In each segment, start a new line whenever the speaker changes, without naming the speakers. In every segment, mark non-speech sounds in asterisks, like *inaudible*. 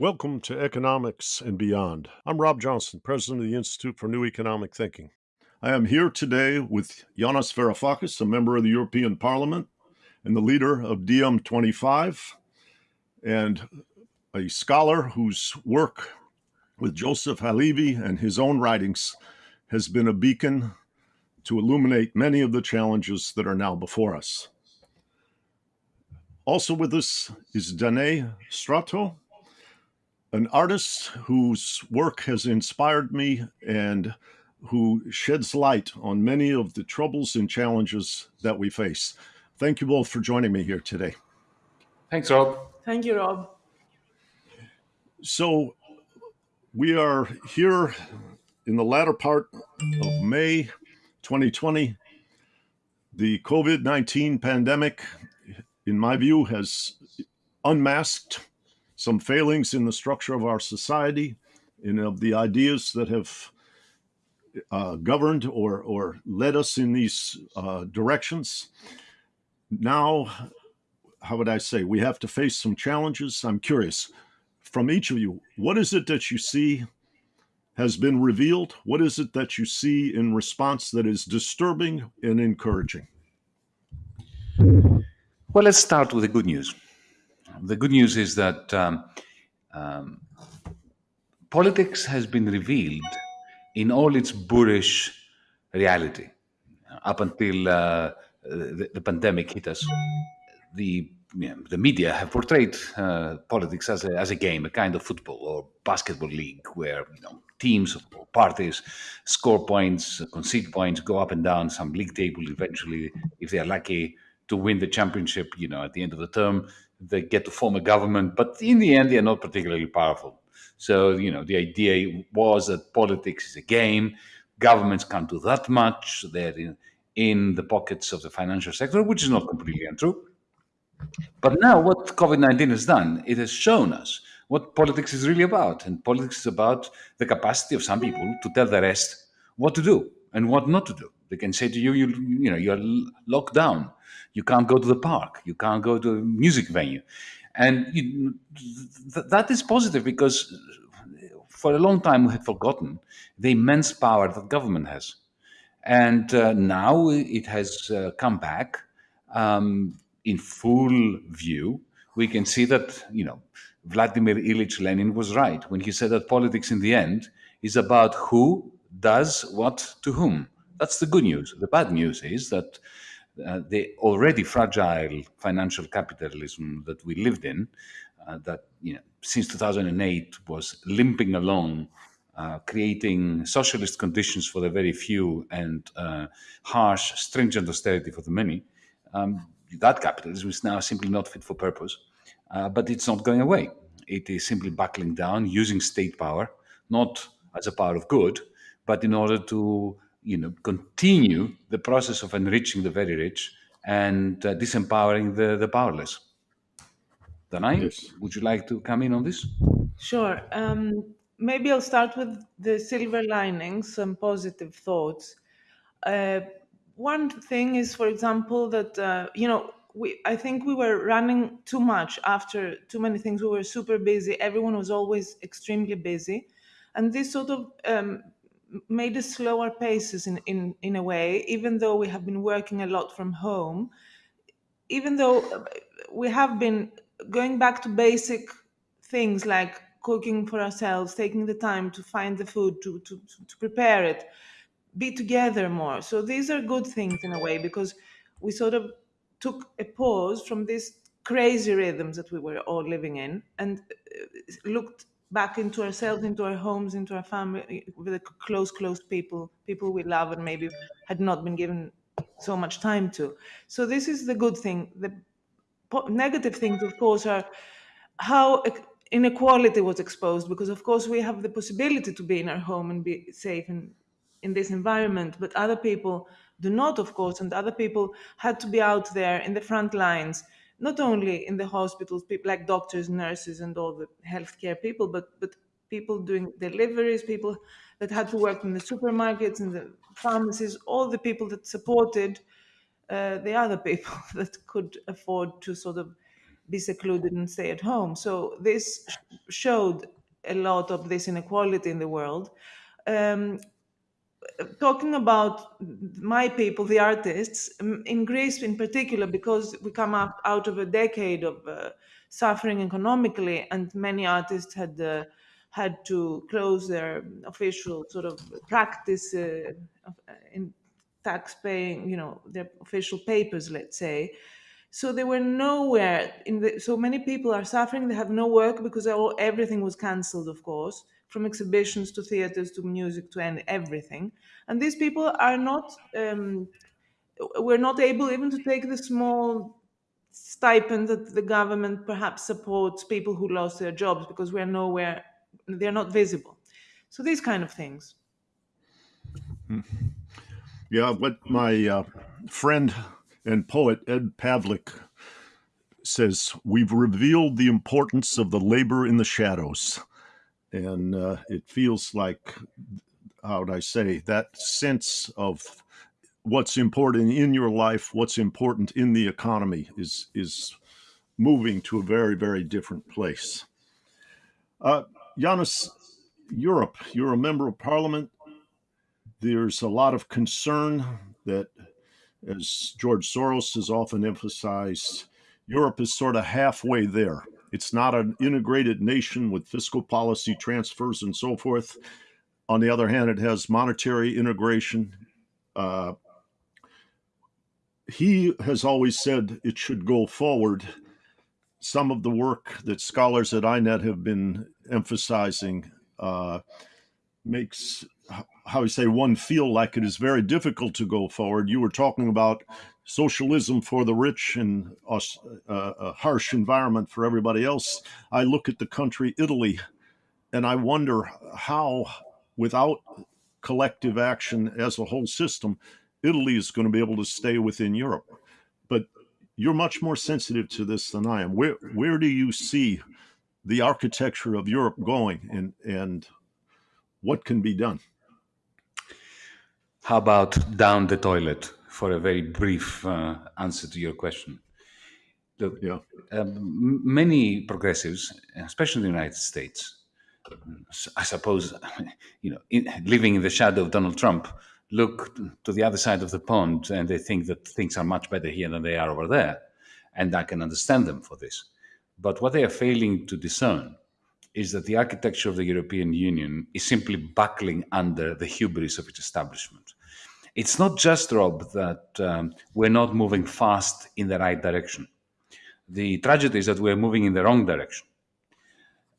Welcome to Economics and Beyond. I'm Rob Johnson, president of the Institute for New Economic Thinking. I am here today with Yanis Varoufakis, a member of the European Parliament and the leader of DiEM25, and a scholar whose work with Joseph Halevi and his own writings has been a beacon to illuminate many of the challenges that are now before us. Also with us is Danae Stratou, an artist whose work has inspired me and who sheds light on many of the troubles and challenges that we face. Thank you both for joining me here today.
Thanks, Rob.
Thank you, Rob.
So, we are here in the latter part of May 2020. The COVID 19 pandemic, in my view, has unmasked some failings in the structure of our society and of the ideas that have uh, governed or, or led us in these uh, directions. Now, how would I say, we have to face some challenges. I'm curious from each of you, what is it that you see has been revealed? What is it that you see in response that is disturbing and encouraging?
Well, let's start with the good news. The good news is that um, um, politics has been revealed in all its boorish reality. Up until uh, the, the, pandemic hit us, the you know, the media have portrayed uh, politics as a, as a game, a kind of football or basketball league where you know, teams or parties score points, concede points, go up and down some league table. Eventually, if they are lucky to win the championship, you know, at the end of the term, they get to form a government, but in the end, they are not particularly powerful. So, you know, the idea was that politics is a game. Governments can't do that much. They're in, in the pockets of the financial sector, which is not completely untrue. But now, what COVID 19 has done, it has shown us what politics is really about. And politics is about the capacity of some people to tell the rest what to do and what not to do. They can say to you, you, you know, you're locked down. You can't go to the park. You can't go to a music venue. And you, th- that is positive because for a long time we had forgotten the immense power that government has. And uh, now it has uh, come back um, in full view. We can see that, you know, Vladimir Ilyich Lenin was right when he said that politics in the end is about who does what to whom. That's the good news. The bad news is that uh, the already fragile financial capitalism that we lived in, uh, that you know, since 2008 was limping along, uh, creating socialist conditions for the very few and uh, harsh, stringent austerity for the many. Um, that capitalism is now simply not fit for purpose, uh, but it's not going away. It is simply buckling down, using state power, not as a power of good, but in order to you know, continue the process of enriching the very rich and uh, disempowering the, the powerless. Danae, yes. would you like to come in on this?
Sure. Um, maybe I'll start with the silver linings, some positive thoughts. Uh, one thing is, for example, that uh, you know, we I think we were running too much after too many things. We were super busy. Everyone was always extremely busy, and this sort of um, made us slower paces in, in, in a way, even though we have been working a lot from home, even though uh, we have been going back to basic things like cooking for ourselves, taking the time to find the food, to, to, to prepare it, be together more. So these are good things in a way because we sort of took a pause from these crazy rhythms that we were all living in and uh, looked back into ourselves, into our homes, into our family, with the close, close people, people we love and maybe had not been given so much time to. So this is the good thing. The negative things, of course, are how inequality was exposed because, of course, we have the possibility to be in our home and be safe in, in this environment, but other people do not, of course, and other people had to be out there in the front lines not only in the hospitals, people like doctors, nurses, and all the healthcare people, but but people doing deliveries, people that had to work in the supermarkets and the pharmacies, all the people that supported uh, the other people *laughs* that could afford to sort of be secluded and stay at home. So this sh- showed a lot of this inequality in the world. Um, talking about my people, the artists, in Greece in particular, because we come up out of a decade of uh, suffering economically, and many artists had uh, had to close their official sort of practice uh, in tax paying, you know, their official papers, let's say. So they were nowhere in the. So many people are suffering. They have no work because all, everything was cancelled, of course, from exhibitions to theaters to music to everything. And these people are not. Um, we're not able even to take the small stipend that the government perhaps supports people who lost their jobs because we're nowhere. They're not visible. So these kind of things.
Yeah, what my uh, friend and poet Ed Pavlik says we've revealed the importance of the labor in the shadows. And uh, it feels like, how would I say, that sense of what's important in your life, what's important in the economy is, is moving to a very, very different place. Uh, Europe, you're a member of parliament. There's a lot of concern that as George Soros has often emphasized, Europe is sort of halfway there. It's not an integrated nation with fiscal policy transfers and so forth. On the other hand, it has monetary integration. Uh, he has always said it should go forward. Some of the work that scholars at INET have been emphasizing uh, makes how you say one feel like it is very difficult to go forward. You were talking about socialism for the rich and a harsh environment for everybody else. I look at the country Italy, and I wonder how, without collective action as a whole system, Italy is going to be able to stay within Europe. But you're much more sensitive to this than I am. Where where do you see the architecture of Europe going, and and what can be done?
How about down the toilet for a very brief uh, answer to your question? Look,
Yeah.
um, many progressives, especially in the United States, I suppose, *laughs* you know, in, living in the shadow of Donald Trump, look to the other side of the pond and they think that things are much better here than they are over there. And I can understand them for this. But what they are failing to discern is that the architecture of the European Union is simply buckling under the hubris of its establishment. It's not just, Rob, that um, we're not moving fast in the right direction. The tragedy is that we're moving in the wrong direction.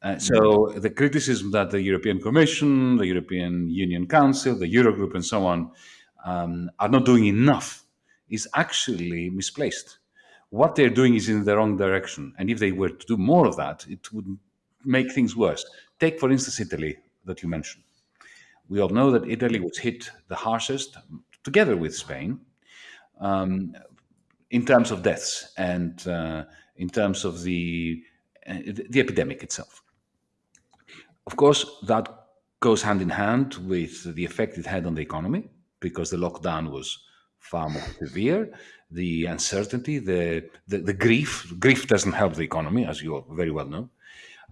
Uh, so the criticism that the European Commission, the European Union Council, the Eurogroup, and so on um, are not doing enough is actually misplaced. What they're doing is in the wrong direction, and if they were to do more of that, it would make things worse. Take, for instance, Italy that you mentioned. We all know that Italy was hit the harshest together with Spain, um, in terms of deaths and uh, in terms of the, uh, the epidemic itself. Of course, that goes hand in hand with the effect it had on the economy because the lockdown was far more severe. The uncertainty, the, the, the grief, grief doesn't help the economy, as you very well know.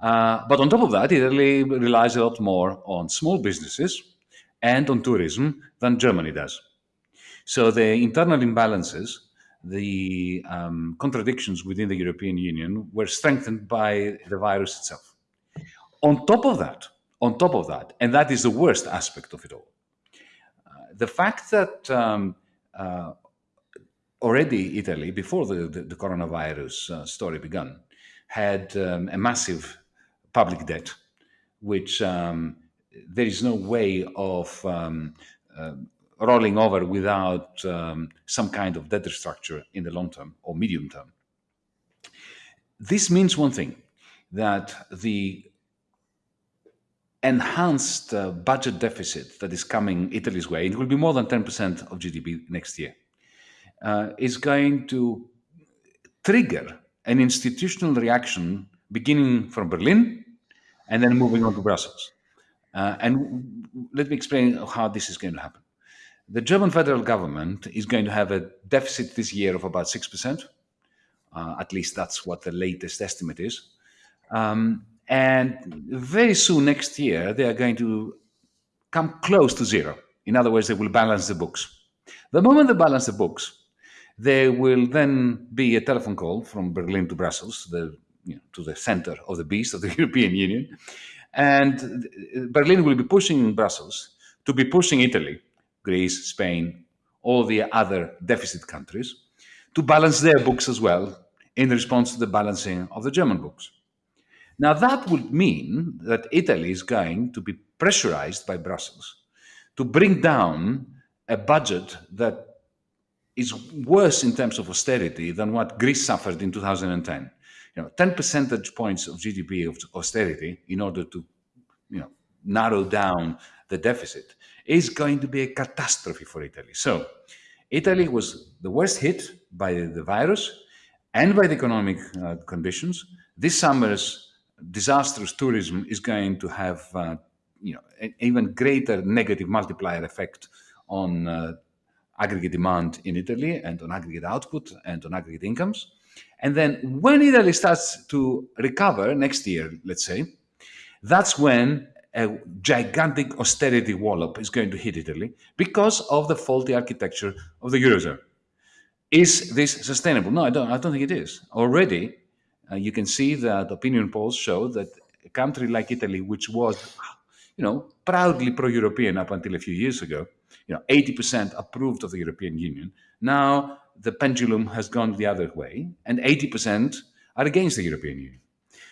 Uh, but on top of that, Italy relies a lot more on small businesses and on tourism than Germany does. So the internal imbalances, the um, contradictions within the European Union were strengthened by the virus itself. On top of that, on top of that, and that is the worst aspect of it all, uh, the fact that um, uh, already Italy, before the, the, the coronavirus uh, story began, had um, a massive public debt, which um, there is no way of um, uh, rolling over without um, some kind of debt structure in the long term or medium term. This means one thing that the enhanced uh, budget deficit that is coming Italy's way, it will be more than 10% of GDP next year, uh, is going to trigger an institutional reaction beginning from Berlin and then moving on to Brussels. Uh, and let me explain how this is going to happen the German federal government is going to have a deficit this year of about 6%. Uh, at least that's what the latest estimate is. Um, and very soon next year, they are going to come close to zero. In other words, they will balance the books. The moment they balance the books, there will then be a telephone call from Berlin to Brussels, the, you know, to the center of the beast of the *laughs* European Union. And Berlin will be pushing Brussels to be pushing Italy, Greece, Spain, all the other deficit countries to balance their books as well in response to the balancing of the German books. Now, that would mean that Italy is going to be pressurized by Brussels to bring down a budget that is worse in terms of austerity than what Greece suffered in 2010. You know, 10 percentage points of GDP of austerity in order to, you know, narrow down the deficit is going to be a catastrophe for Italy. So, Italy was the worst hit by the virus and by the economic uh, conditions. This summer's disastrous tourism is going to have, uh, you know, an even greater negative multiplier effect on uh, aggregate demand in Italy and on aggregate output and on aggregate incomes. And then when Italy starts to recover next year, let's say, that's when a gigantic austerity wallop is going to hit Italy because of the faulty architecture of the Eurozone. Is this sustainable? No, I don't, I don't think it is. Already, uh, you can see that opinion polls show that a country like Italy, which was, you know, proudly pro-European up until a few years ago, you know, 80% approved of the European Union. Now the pendulum has gone the other way, and 80% are against the European Union.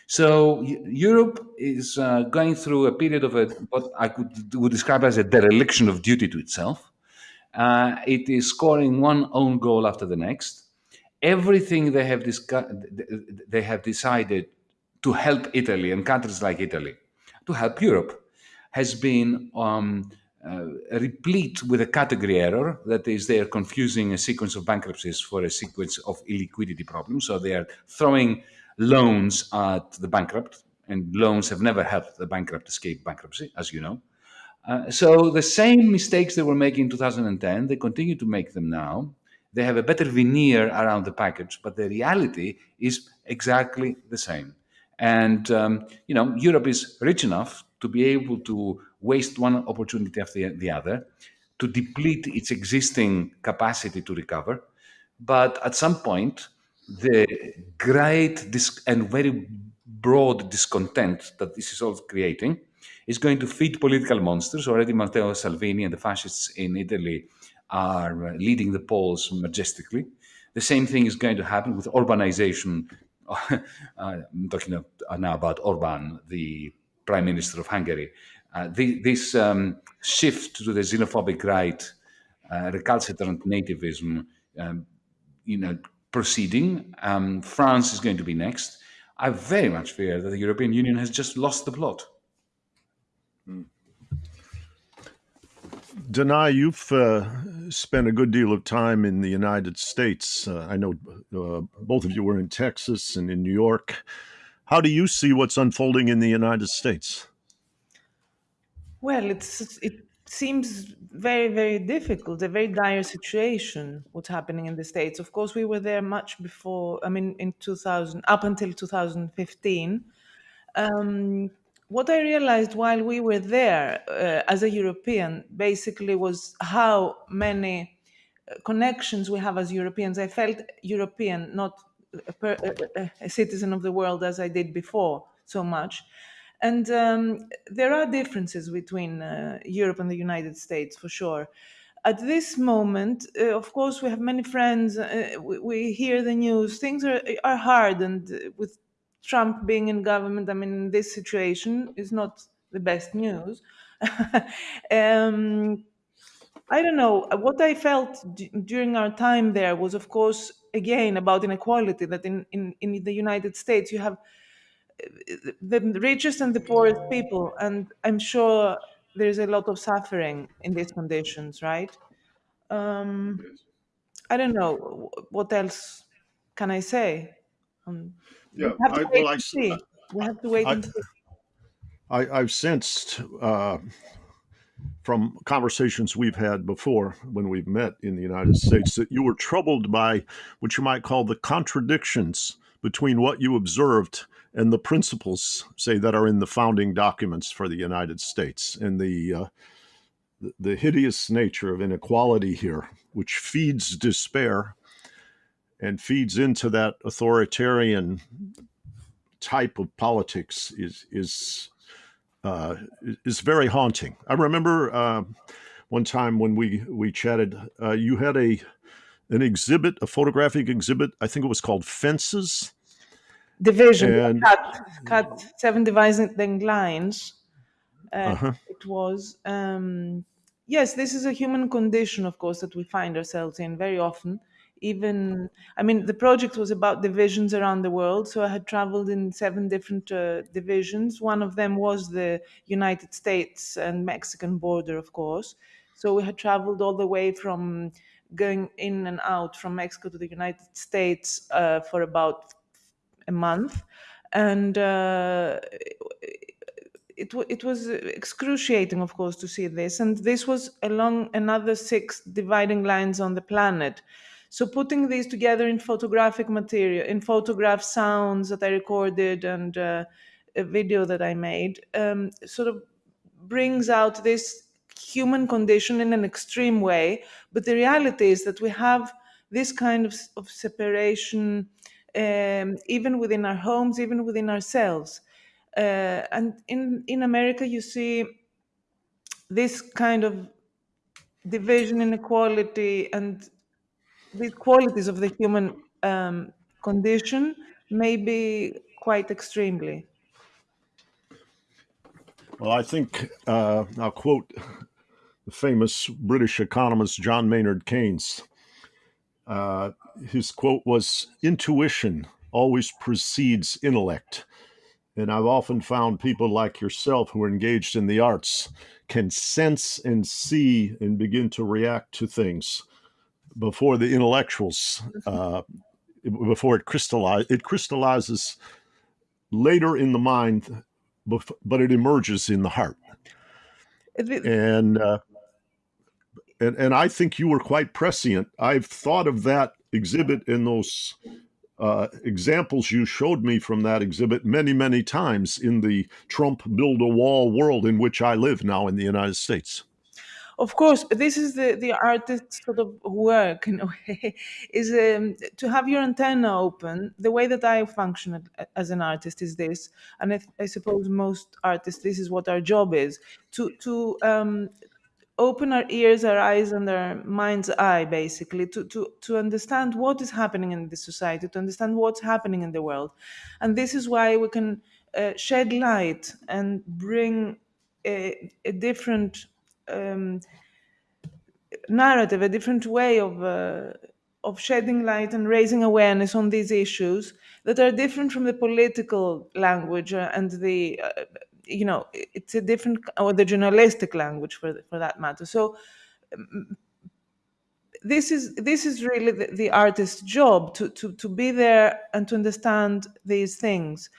So Europe is uh, going through a period of a, what I could, would describe as a dereliction of duty to itself. Uh, it is scoring one own goal after the next. Everything they have they have decided to help Italy and countries like Italy, to help Europe, has been um, replete with a category error that is they are confusing a sequence of bankruptcies for a sequence of illiquidity problems. So they are throwing loans at the bankrupt, and loans have never helped the bankrupt escape bankruptcy, as you know. Uh, so the same mistakes they were making in 2010, they continue to make them now. They have a better veneer around the package, but the reality is exactly the same. And um, you know, Europe is rich enough to be able to waste one opportunity after the other, to deplete its existing capacity to recover. But at some point, the great and very broad discontent that this is all creating is going to feed political monsters. Already Matteo Salvini and the fascists in Italy are uh, leading the polls majestically. The same thing is going to happen with urbanization. *laughs* Uh, I'm talking now about Orban, the prime minister of Hungary. Uh, this um, shift to the xenophobic right, uh, recalcitrant nativism, um, you know, proceeding. Um, France is going to be next. I very much fear that the European Union has just lost the plot.
Mm. Danae, you've uh, spent a good deal of time in the United States. Uh, I know uh, both of you were in Texas and in New York. How do you see what's unfolding in the United States?
Well, it's it seems very very difficult, a very dire situation. What's happening in the states? Of course, we were there much before. I mean, in 2000, up until 2015. Um, what I realized while we were there uh, as a European, basically, was how many uh, connections we have as Europeans. I felt European, not a, per, a, a citizen of the world as I did before so much. And um, there are differences between uh, Europe and the United States for sure. At this moment, uh, of course, we have many friends. Uh, we, we, hear the news. Things are are hard, and uh, with Trump being in government, I mean, this situation is not the best news. *laughs* um, I don't know. What I felt during our time there was, of course, again about inequality. That in, in, in the United States, you have the richest and the poorest people and i'm sure there's a lot of suffering in these conditions right? Um, i don't know what else can i say? Um,
yeah we have to I, wait well, and
see. we have to wait I, and see.
I, i've sensed uh, from conversations we've had before when we've met in the United States that you were troubled by what you might call the contradictions between what you observed and the principles, say, that are in the founding documents for the United States and the uh, the hideous nature of inequality here, which feeds despair and feeds into that authoritarian type of politics, is is uh, is very haunting. I remember uh, one time when we we chatted, uh, you had a an exhibit, a photographic exhibit. I think it was called Fences.
Division
And-
cut cut seven dividing lines. Uh,
Uh-huh.
It was um, yes. This is a human condition, of course, that we find ourselves in very often. Even I mean, the project was about divisions around the world. So I had traveled in seven different uh, divisions. One of them was the United States and Mexican border, of course. So we had traveled all the way from going in and out from Mexico to the United States uh, for about a month, and uh, it it was excruciating, of course, to see this. And this was along another six dividing lines on the planet. So putting these together in photographic material, in photograph sounds that I recorded and uh, a video that I made, um, sort of brings out this human condition in an extreme way. But the reality is that we have this kind of, of separation um, even within our homes, even within ourselves. Uh, and in, in America, you see this kind of division, inequality, and the qualities of the human um, condition maybe quite extremely.
Well, I think uh, I'll quote the famous British economist John Maynard Keynes. Uh, his quote was Intuition always precedes intellect. And I've often found people like yourself who are engaged in the arts can sense and see and begin to react to things before the intellectuals, uh, before it crystallizes. It crystallizes later in the mind, but it emerges in the heart and uh, and and I think you were quite prescient. I've thought of that exhibit and those uh, examples you showed me from that exhibit many many times in the Trump build a wall world in which I live now in the United States.
Of course, this is the, the artist's sort of work in a way, is um, to have your antenna open. The way that I function as an artist is this, and I, I suppose most artists, this is what our job is to to um, open our ears, our eyes, and our mind's eye, basically, to to to understand what is happening in the society, to understand what's happening in the world, and this is why we can uh, shed light and bring a, a different um, narrative, a different way of uh, of shedding light and raising awareness on these issues that are different from the political language uh, and the uh, you know it's a different or the journalistic language for for that matter. So this is this is really the, the artist's job to, to to be there and to understand these things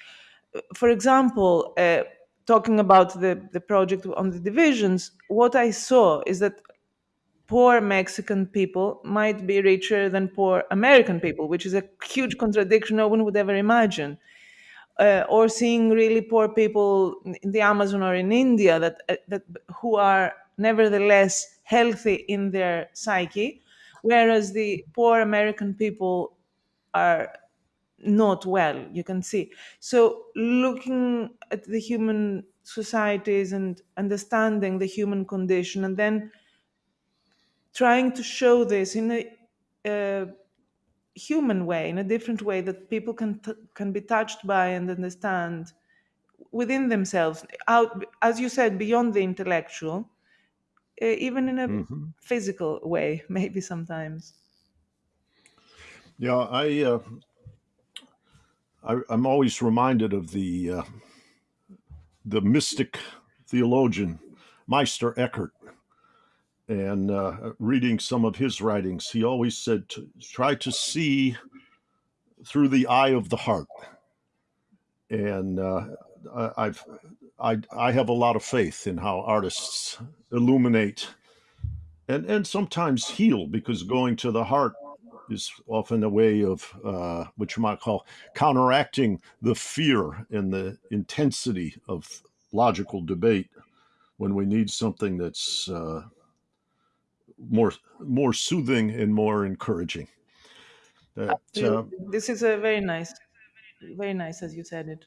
for example, uh, talking about the, the project on the divisions, what I saw is that poor Mexican people might be richer than poor American people, which is a huge contradiction no one would ever imagine. Uh, or seeing really poor people in the Amazon or in India that, uh, that who are nevertheless healthy in their psyche, whereas the poor American people are not well you can see. So looking at the human societies and understanding the human condition and then trying to show this in a uh, human way in a different way that people can t- can be touched by and understand within themselves. Out as you said beyond the intellectual uh, even in a
Mhm.
physical way *laughs* maybe sometimes.
Yeah, I, uh, I I'm always reminded of the uh, the mystic theologian Meister Eckhart, and uh, reading some of his writings, he always said to try to see through the eye of the heart, and uh, I've I I have a lot of faith in how artists illuminate and and sometimes heal because going to the heart is often a way of uh, what you might call counteracting the fear and the intensity of logical debate when we need something that's uh, more more soothing and more encouraging. That uh,
This is a very nice, very nice as you said it.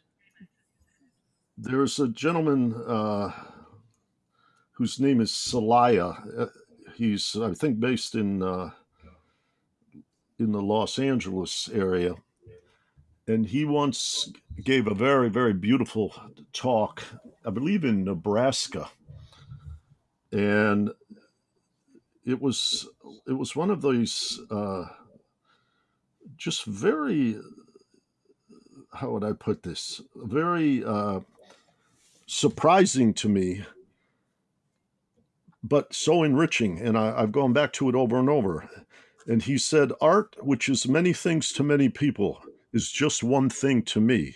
there's a gentleman uh, whose name is Salaya. Uh, he's I think based in uh, in the Los Angeles area, and he once gave a very very beautiful talk, I believe in Nebraska, and it was it was one of these uh, just very how would I put this? Very uh, surprising to me, but so enriching, and I, I've gone back to it over and over. And he said, "Art, which is many things to many people, is just one thing to me.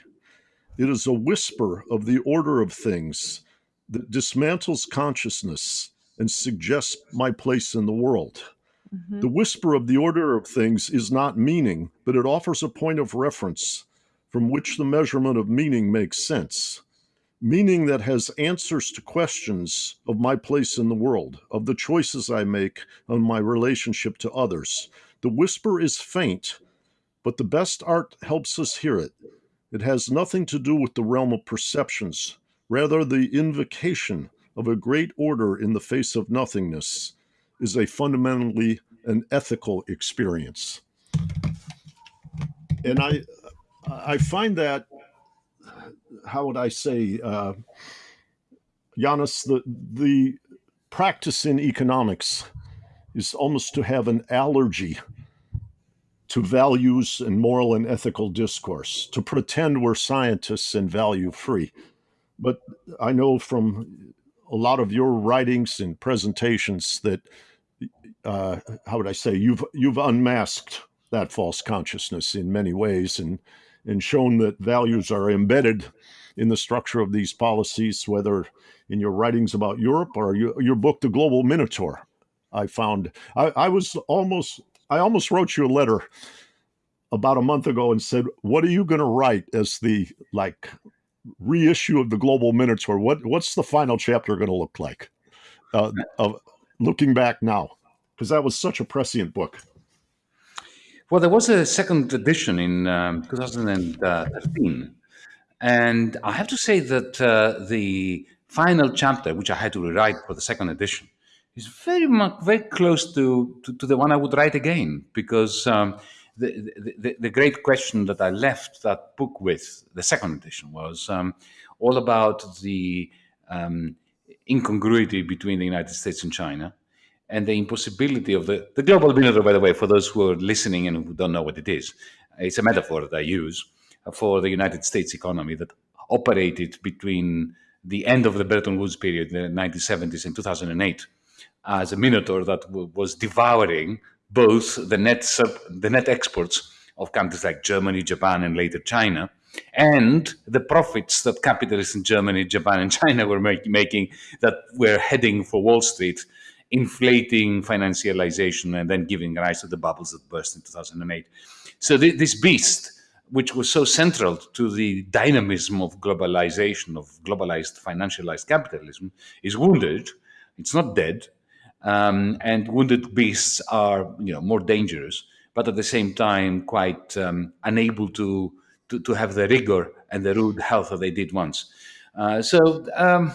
It is a whisper of the order of things that dismantles consciousness and suggests my place in the world."
Mhm.
The whisper of the order of things is not meaning, but it offers a point of reference from which the measurement of meaning makes sense. Meaning that has answers to questions of my place in the world, of the choices I make, on my relationship to others. The whisper is faint, but the best art helps us hear it. It has nothing to do with the realm of perceptions, rather, the invocation of a great order in the face of nothingness is a fundamentally an ethical experience. And I, I find that, how would I say, uh, Yanis, the the practice in economics is almost to have an allergy to values and moral and ethical discourse, to pretend we're scientists and value free. But I know from a lot of your writings and presentations that uh, how would I say you've you've unmasked that false consciousness in many ways and and shown that values are embedded in the structure of these policies, whether in your writings about Europe or your, your book, The Global Minotaur. I found I, I was almost I almost wrote you a letter about a month ago and said, "What are you going to write as the like reissue of the Global Minotaur? What what's the final chapter going to look like?" Uh, of looking back now, because that was such a prescient book.
Well, there was a second edition in um, 2013. And I have to say that uh, the final chapter, which I had to rewrite for the second edition, is very much very close to, to, to the one I would write again because um, the, the, the great question that I left that book with, the second edition, was um, all about the um, incongruity between the United States and China and the impossibility of the, the global minotaur, by the way, for those who are listening and who don't know what it is, it's a metaphor that I use for the United States economy that operated between the end of the Bretton Woods period, the 1970s and 2008, as a minotaur that was devouring both the net sub, the net exports of countries like Germany, Japan, and later China, and the profits that capitalists in Germany, Japan, and China were make, making that were heading for Wall Street, inflating financialization and then giving rise to the bubbles that burst in 2008. So th- this beast, which was so central to the dynamism of globalization, of globalized financialized capitalism, is wounded. It's not dead, um, and wounded beasts are you know more dangerous, but at the same time quite um, unable to, to to have the rigor and the rude health that they did once. Uh, so um,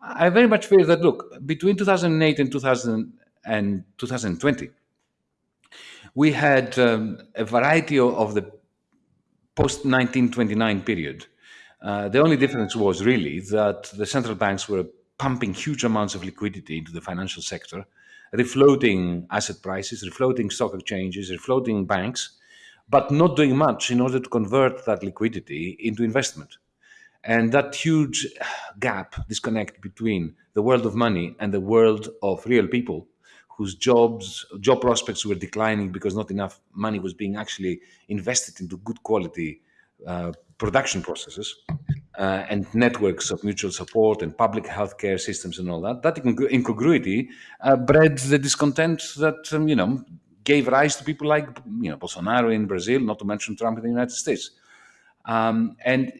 I very much fear that look between 2008 and 2000 and 2020, we had um, a variety of, the post 1929 period. Uh, the only difference was really that the central banks were pumping huge amounts of liquidity into the financial sector, refloating asset prices, refloating stock exchanges, refloating banks, but not doing much in order to convert that liquidity into investment. And that huge gap, disconnect between the world of money and the world of real people whose jobs, job prospects were declining because not enough money was being actually invested into good quality uh, production processes, uh, and networks of mutual support and public healthcare systems and all that. That incongruity uh, bred the discontent that um, you know gave rise to people like you know Bolsonaro in Brazil, not to mention Trump in the United States. Um, and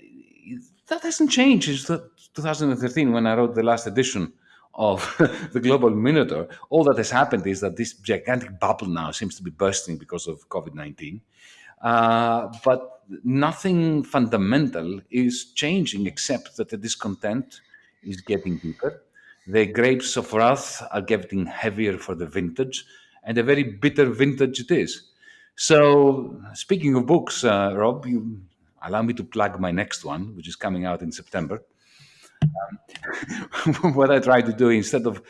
that hasn't changed since 2013 when I wrote the last edition of *laughs* the global minotaur. All that has happened is that this gigantic bubble now seems to be bursting because of COVID 19. Uh, but nothing fundamental is changing except that the discontent is getting deeper. The grapes of wrath are getting heavier for the vintage, and a very bitter vintage it is. So, speaking of books, uh, Rob, you allow me to plug my next one, which is coming out in September. Um, *laughs* what I try to do instead of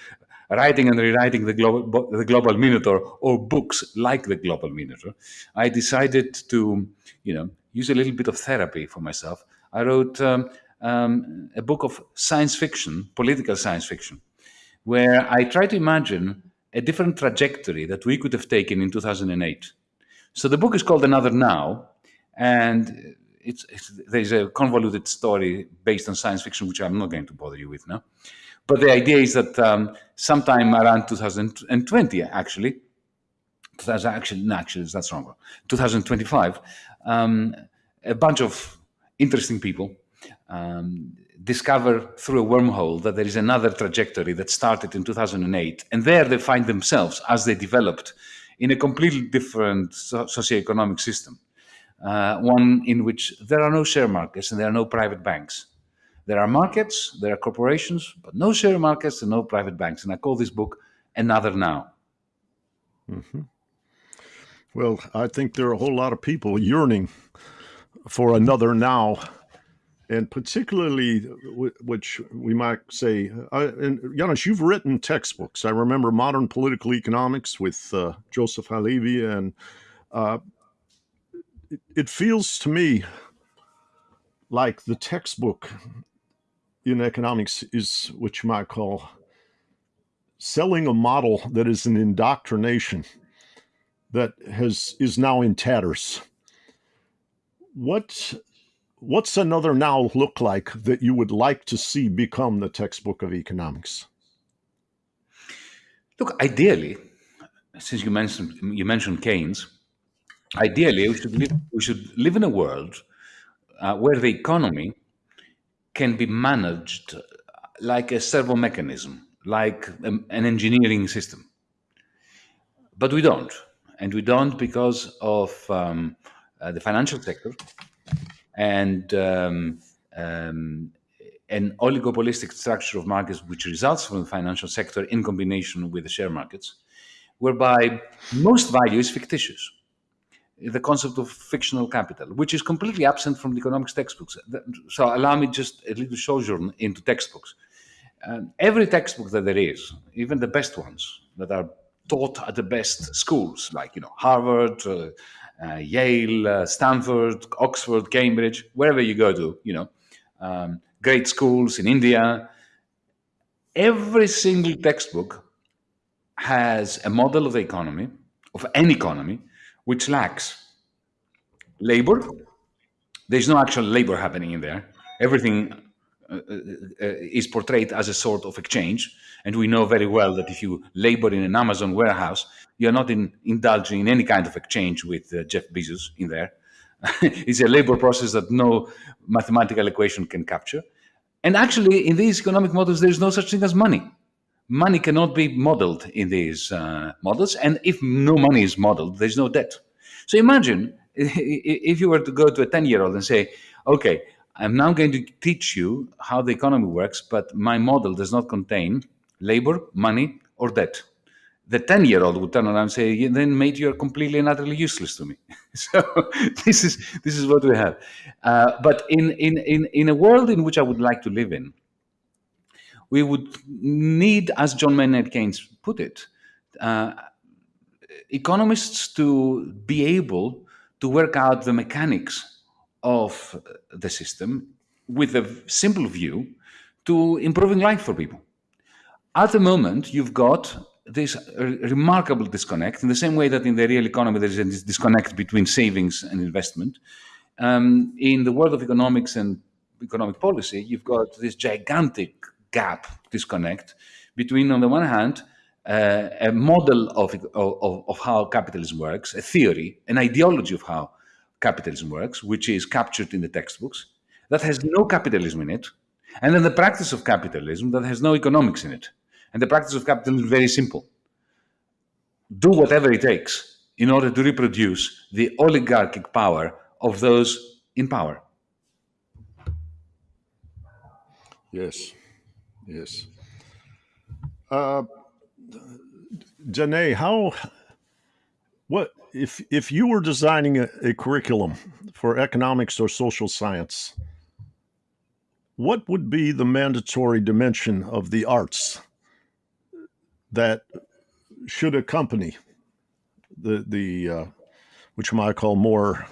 writing and rewriting the global, the global Minotaur or books like the global Minotaur, I decided to, you know, use a little bit of therapy for myself. I wrote um, um, a book of science fiction, political science fiction, where I try to imagine a different trajectory that we could have taken in 2008. So the book is called Another Now, and it's, it's, there's a convoluted story based on science fiction, which I'm not going to bother you with now. But the idea is that um, sometime around 2020, actually, 2000, actually, no, actually, that's wrong. 2025, um, a bunch of interesting people um, discover through a wormhole that there is another trajectory that started in 2008. And there they find themselves as they developed in a completely different socioeconomic system. Uh, one in which there are no share markets and there are no private banks. There are markets, there are corporations, but no share markets and no private banks. And I call this book Another Now.
Mm-hmm. Well, I think there are a whole lot of people yearning for another now, and particularly, which we might say, uh, and Yanis, you've written textbooks. I remember Modern Political Economics with uh, Joseph Halevi, and uh, it, feels to me like the textbook in economics is what you might call selling a model that is an indoctrination that has is now in tatters. What what's another now look like that you would like to see become the textbook of economics?
Look, ideally, since you mentioned you mentioned Keynes, ideally we should live, we should live in a world uh, where the economy can be managed like a servo mechanism, like an engineering system. But we don't. And we don't because of um, uh, the financial sector and um, um, an oligopolistic structure of markets which results from the financial sector in combination with the share markets, whereby most value is fictitious the concept of fictional capital, which is completely absent from the economics textbooks. So allow me just a little sojourn into textbooks. Every textbook that there is, even the best ones that are taught at the best schools, like you know Harvard, uh, uh, Yale, uh, Stanford, Oxford, Cambridge, wherever you go to, you know, um, great schools in India. Every single textbook has a model of the economy, of an economy, which lacks labor. There's no actual labor happening in there. Everything uh, uh, uh, is portrayed as a sort of exchange. And we know very well that if you labor in an Amazon warehouse, you're not in, indulging in any kind of exchange with uh, Jeff Bezos in there. *laughs* it's a labor process that no mathematical equation can capture. And actually, in these economic models, there's no such thing as money money cannot be modeled in these uh, models. And if no money is modeled, there's no debt. So imagine *laughs* if you were to go to a 10 year old and say, okay, I'm now going to teach you how the economy works, but my model does not contain labor, money, or debt. The 10 year old would turn around and say, then, mate, you're completely and utterly useless to me. *laughs* so *laughs* this is, this is what we have. Uh, but in, in, in, in a world in which I would like to live in, we would need, as John Maynard Keynes put it, uh, economists to be able to work out the mechanics of the system with a simple view to improving life for people. At the moment, you've got this remarkable disconnect in the same way that in the real economy there is a disconnect between savings and investment. Um, in the world of economics and economic policy, you've got this gigantic gap, disconnect between, on the one hand, uh, a model of, of, of how capitalism works, a theory, an ideology of how capitalism works, which is captured in the textbooks, that has no capitalism in it, and then the practice of capitalism that has no economics in it. And the practice of capitalism is very simple do whatever it takes in order to reproduce the oligarchic power of those in power.
Yes, yes. Uh, Danae, how, what, if, if you were designing a, a curriculum for economics or social science, what would be the mandatory dimension of the arts that should accompany the the uh, which I might call more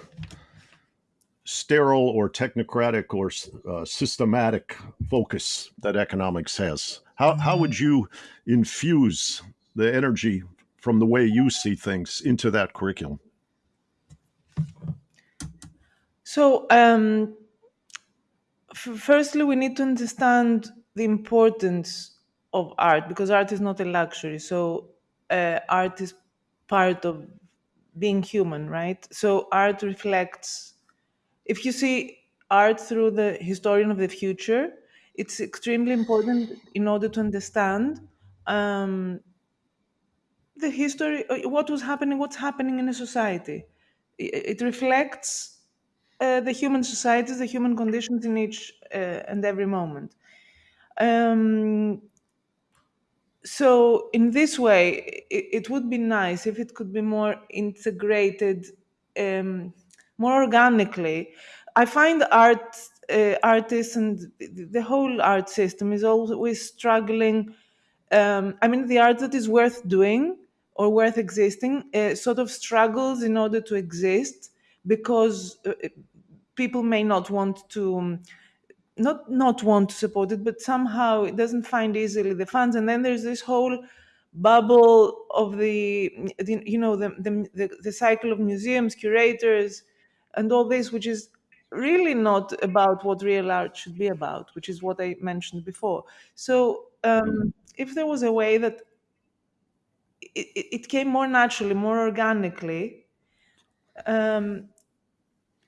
sterile or technocratic or uh, systematic focus that economics has. How how would you infuse the energy from the way you see things into that curriculum?
So, um, f- firstly, we need to understand the importance of art because art is not a luxury. So, uh, art is part of being human, right? So art reflects, if you see art through the historian of the future, it's extremely important in order to understand um, the history, uh, what was happening, what's happening in a society. It, reflects uh, the human societies, the human conditions in each uh, and every moment. Um, so in this way it, it, would be nice if it could be more integrated um, more organically i find art uh, artists and the whole art system is always struggling um, i mean the art that is worth doing or worth existing uh, sort of struggles in order to exist because uh, people may not want to um, not not want to support it, but somehow it doesn't find easily the funds. And then there's this whole bubble of the, the you know the, the, the the cycle of museums, curators, and all this, which is really not about what real art should be about, which is what I mentioned before. So um, if there was a way that it, it came more naturally, more organically, um,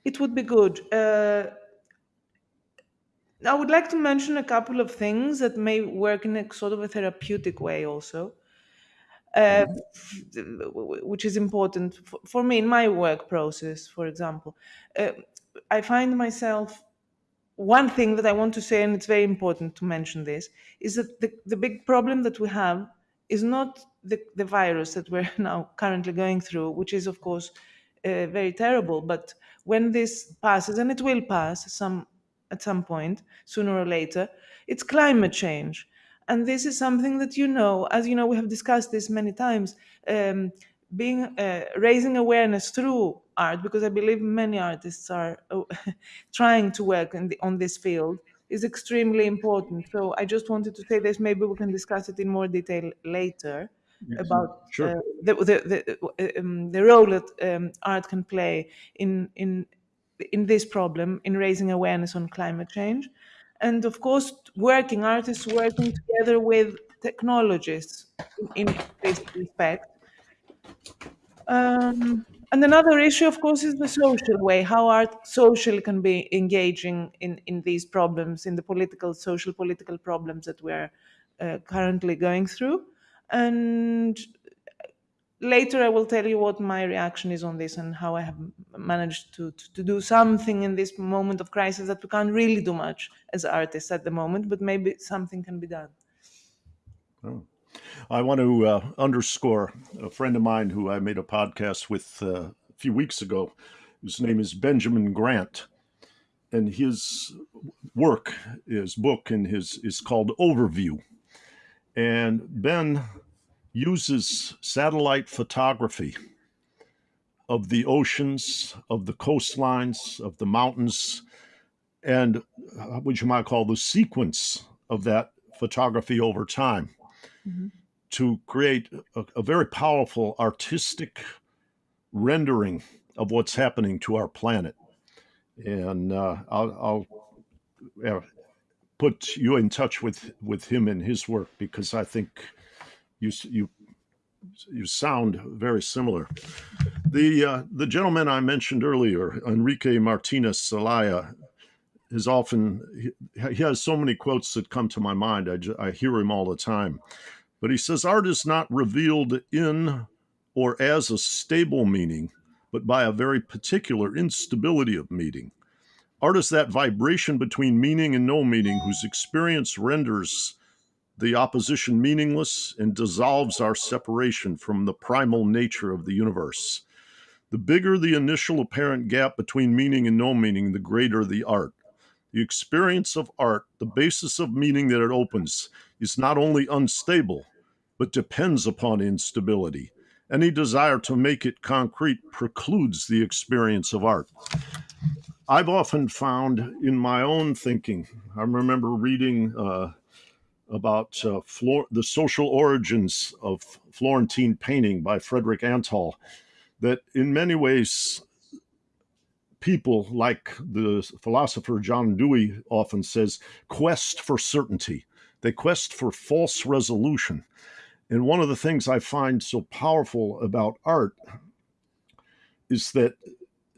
it would be good. Uh, I would like to mention a couple of things that may work in a sort of a therapeutic way also, uh, which is important for, for, me in my work process, for example. Uh, I find myself, one thing that I want to say, and it's very important to mention this, is that the, the big problem that we have is not the, the virus that we're *laughs* now currently going through, which is, of course, uh, very terrible. But when this passes, and it will pass some at some point, sooner or later, it's climate change. And this is something that you know, as you know, we have discussed this many times. Um, being uh, raising awareness through art, because I believe many artists are oh, *laughs* trying to work the, on this field, is extremely important. So I just wanted to say this. Maybe we can discuss it in more detail later yes, about sure. uh, the the the, um, the, role that um, art can play in in in this problem in raising awareness on climate change and of course working artists working together with technologists in, in this respect. Um, and another issue of course is the social way how art socially can be engaging in, in these problems in the political social political problems that we're uh, currently going through. And later I will tell you what my reaction is on this and how I have managed to, to, to, do something in this moment of crisis that we can't really do much as artists at the moment, but maybe something can be done.
Oh. I want to uh, underscore a friend of mine who I made a podcast with uh, a few weeks ago. His name is Benjamin Grant. And his work, his book, and his is called Overview. And Ben uses satellite photography of the oceans, of the coastlines, of the mountains, and uh, what you might call the sequence of that photography over time mm-hmm. to create a, a, very powerful artistic rendering of what's happening to our planet. And uh, I'll, I'll, uh, put you in touch with with him and his work because I think you you you sound very similar. The uh, the gentleman I mentioned earlier, Enrique Martinez Celaya, is often he, he has so many quotes that come to my mind. I, I hear him all the time, but he says art is not revealed in or as a stable meaning, but by a very particular instability of meaning. Art is that vibration between meaning and no meaning, whose experience renders the opposition meaningless and dissolves our separation from the primal nature of the universe. The bigger the initial apparent gap between meaning and no meaning, the greater the art. The experience of art, the basis of meaning that it opens, is not only unstable, but depends upon instability. Any desire to make it concrete precludes the experience of art. I've often found in my own thinking, I remember reading uh, about uh, the social origins of Florentine painting by Frederick Antal, that in many ways, people, like the philosopher John Dewey often says, quest for certainty. They quest for false resolution. And one of the things I find so powerful about art is that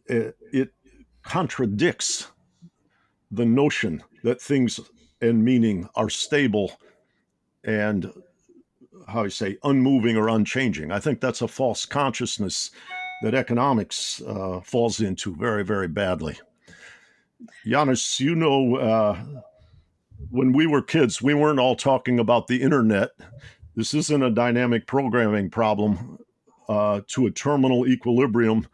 uh, it contradicts the notion that things and meaning are stable and how you say unmoving or unchanging. I think that's a false consciousness that economics uh, falls into very, very badly. Yanis, you know, uh, when we were kids, we weren't all talking about the internet. This isn't a dynamic programming problem uh, to a terminal equilibrium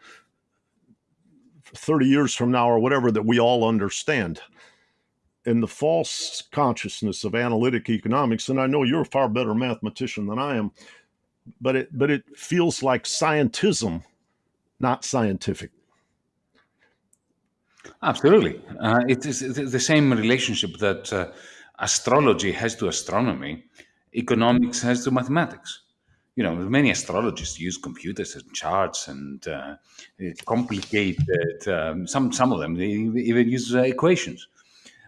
30 years from now or whatever that we all understand. And the false consciousness of analytic economics, and I know you're a far better mathematician than I am, but it but it feels like scientism, not scientific.
Absolutely, uh, it is the same relationship that uh, astrology has to astronomy, economics has to mathematics you know, many astrologists use computers and charts and uh, complicated. Um, some some of them they even use uh, equations,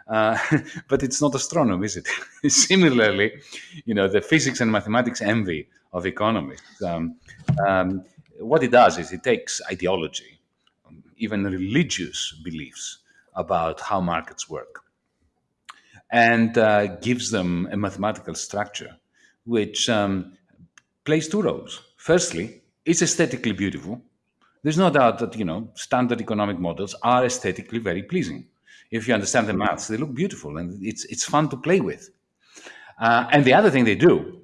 uh, *laughs* but it's not astronomy, is it? *laughs* Similarly, you know, the physics and mathematics envy of economists. Um, um, what it does is it takes ideology, even religious beliefs about how markets work, and uh, gives them a mathematical structure, which um, plays two roles. Firstly, it's aesthetically beautiful. There's no doubt that you know standard economic models are aesthetically very pleasing. If you understand the maths, they look beautiful and it's it's fun to play with. Uh, and the other thing they do,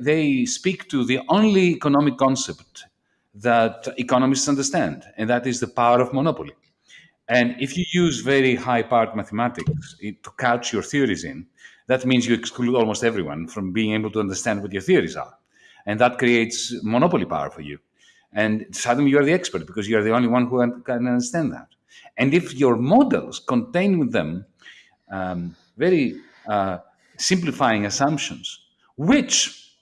they speak to the only economic concept that economists understand, and that is the power of monopoly. And if you use very high powered mathematics to couch your theories in, that means you exclude almost everyone from being able to understand what your theories are. And that creates monopoly power for you. And suddenly you're the expert because you're the only one who can understand that. And if your models contain with them um, very uh, simplifying assumptions, which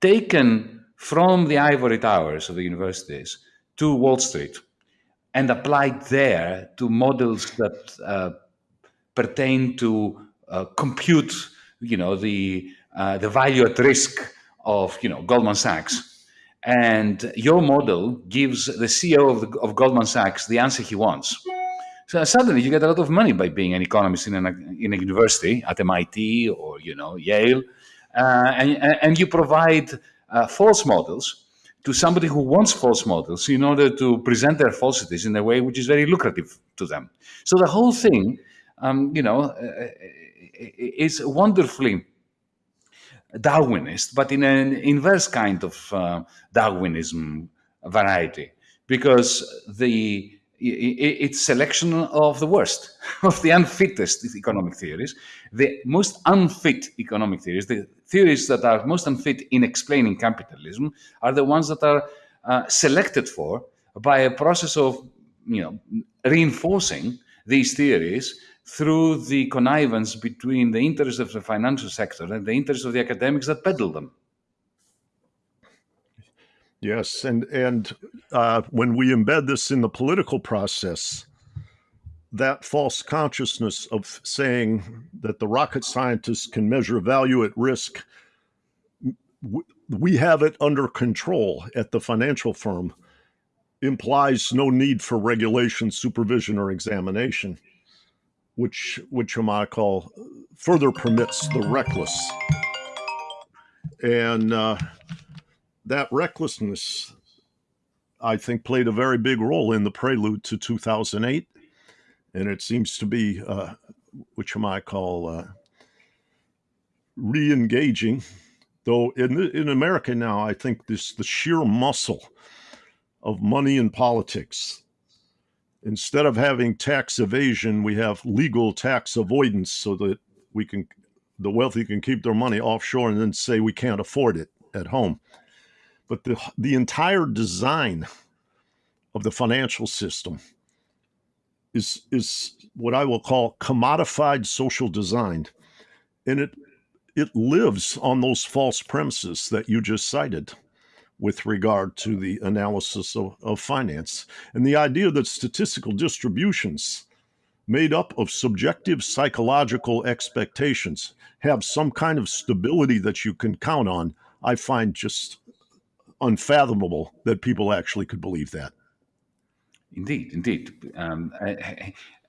taken from the ivory towers of the universities to Wall Street and applied there to models that uh, pertain to uh, compute, you know, the uh, the value at risk of, you know, Goldman Sachs, and your model gives the CEO of, the, of Goldman Sachs the answer he wants. So suddenly you get a lot of money by being an economist in, an, in a university at MIT or you know Yale, uh, and, and you provide uh, false models to somebody who wants false models in order to present their falsities in a way which is very lucrative to them. So the whole thing, um, you know, uh, is wonderfully Darwinist, but in an inverse kind of uh, Darwinism variety, because the it's selection of the worst, *laughs* of the unfittest economic theories, the most unfit economic theories, the theories that are most unfit in explaining capitalism, are the ones that are uh, selected for by a process of, you know, reinforcing these theories through the connivance between the interests of the financial sector and the interests of the academics that peddle them.
Yes, and and uh, when we embed this in the political process, that false consciousness of saying that the rocket scientists can measure value at risk, we have it under control at the financial firm, implies no need for regulation, supervision, or examination, which which I call further permits the reckless. And uh, that recklessness, I think, played a very big role in the prelude to 2008 and it seems to be uh, which I might call uh, re-engaging. Though in in America now, I think this the sheer muscle of money in politics. Instead of having tax evasion, we have legal tax avoidance, so that we can the wealthy can keep their money offshore and then say we can't afford it at home. But the the entire design of the financial system is is what I will call commodified social design, and it it lives on those false premises that you just cited with regard to the analysis of, of finance and the idea that statistical distributions made up of subjective psychological expectations have some kind of stability that you can count on i find just unfathomable that people actually could believe that
Indeed, indeed. Um,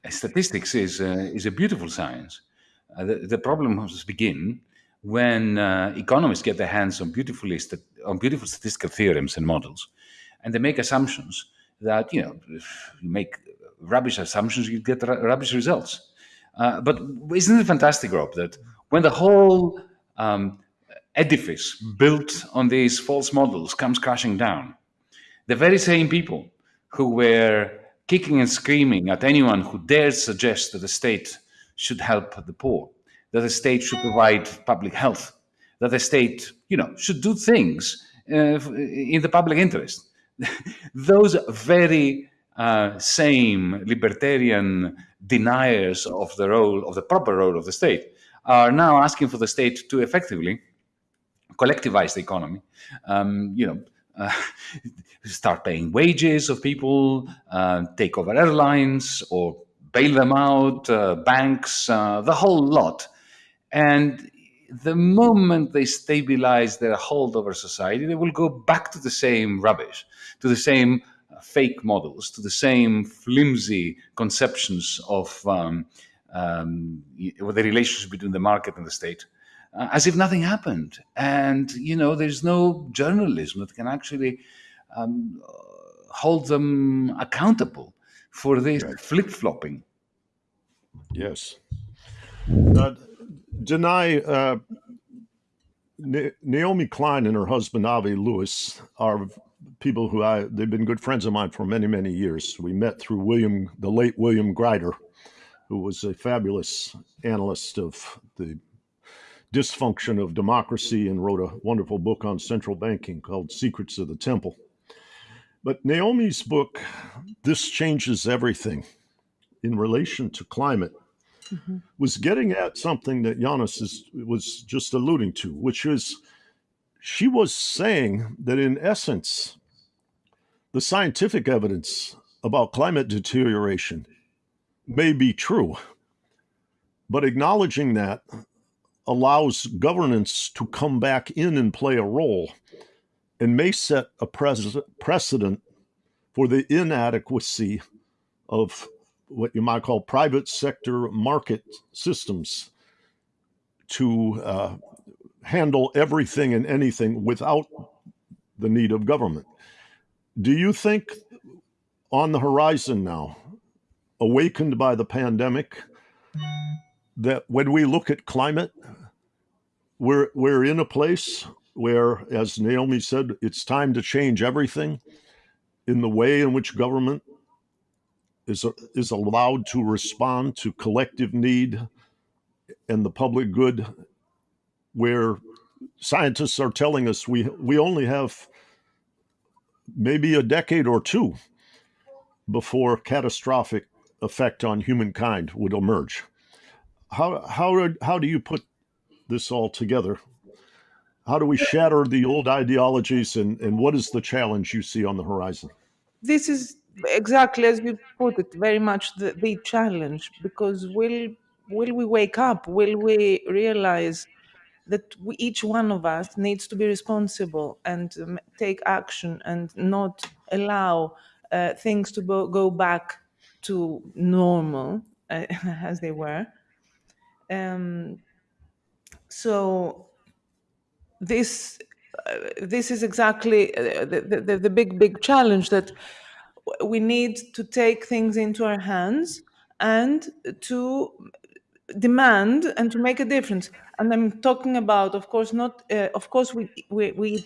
statistics is uh, is a beautiful science. Uh, the, the problems begin when uh, economists get their hands on beautifully on beautiful statistical theorems and models, and they make assumptions that you know if you make rubbish assumptions, you get rubbish results. Uh, but isn't it fantastic, Rob, that when the whole um, edifice built on these false models comes crashing down, the very same people who were kicking and screaming at anyone who dares suggest that the state should help the poor, that the state should provide public health, that the state, you know, should do things uh, in the public interest. *laughs* Those very uh, same libertarian deniers of the role of the proper role of the state are now asking for the state to effectively collectivize the economy. Um, you know, uh, *laughs* start paying wages of people, uh, take over airlines or bail them out, uh, banks, uh, the whole lot. And the moment they stabilize their hold over society, they will go back to the same rubbish, to the same fake models, to the same flimsy conceptions of um, um, the relationship between the market and the state uh, as if nothing happened. And, you know, there's no journalism that can actually um, hold them accountable for this right. flip flopping.
Yes. Uh, Danae, uh, Naomi Klein and her husband Avi Lewis are people who I they've been good friends of mine for many many years. We met through William, the late William Greider, who was a fabulous analyst of the dysfunction of democracy and wrote a wonderful book on central banking called Secrets of the Temple. But Naomi's book, This Changes Everything, in relation to climate, mm-hmm. was getting at something that Yanis is, was just alluding to, which is she was saying that in essence, the scientific evidence about climate deterioration may be true, but acknowledging that allows governance to come back in and play a role and may set a precedent for the inadequacy of what you might call private sector market systems to uh, handle everything and anything without the need of government. Do you think on the horizon now, awakened by the pandemic, that when we look at climate, we're we're in a place where, as Naomi said, it's time to change everything in the way in which government is is allowed to respond to collective need and the public good, where scientists are telling us we we only have maybe a decade or two before catastrophic effect on humankind would emerge. How how how do you put this all together? How do we shatter the old ideologies and, and what is the challenge you see on the horizon?
This is exactly as you put it, very much the, the challenge. Because will will we wake up? Will we realize that we, each one of us needs to be responsible and um, take action and not allow uh, things to bo- go back to normal uh, *laughs* as they were. Um, so this uh, this is exactly uh, the, the, the big big challenge that we need to take things into our hands and to demand and to make a difference. And i'm talking about of course not uh, of course we, we we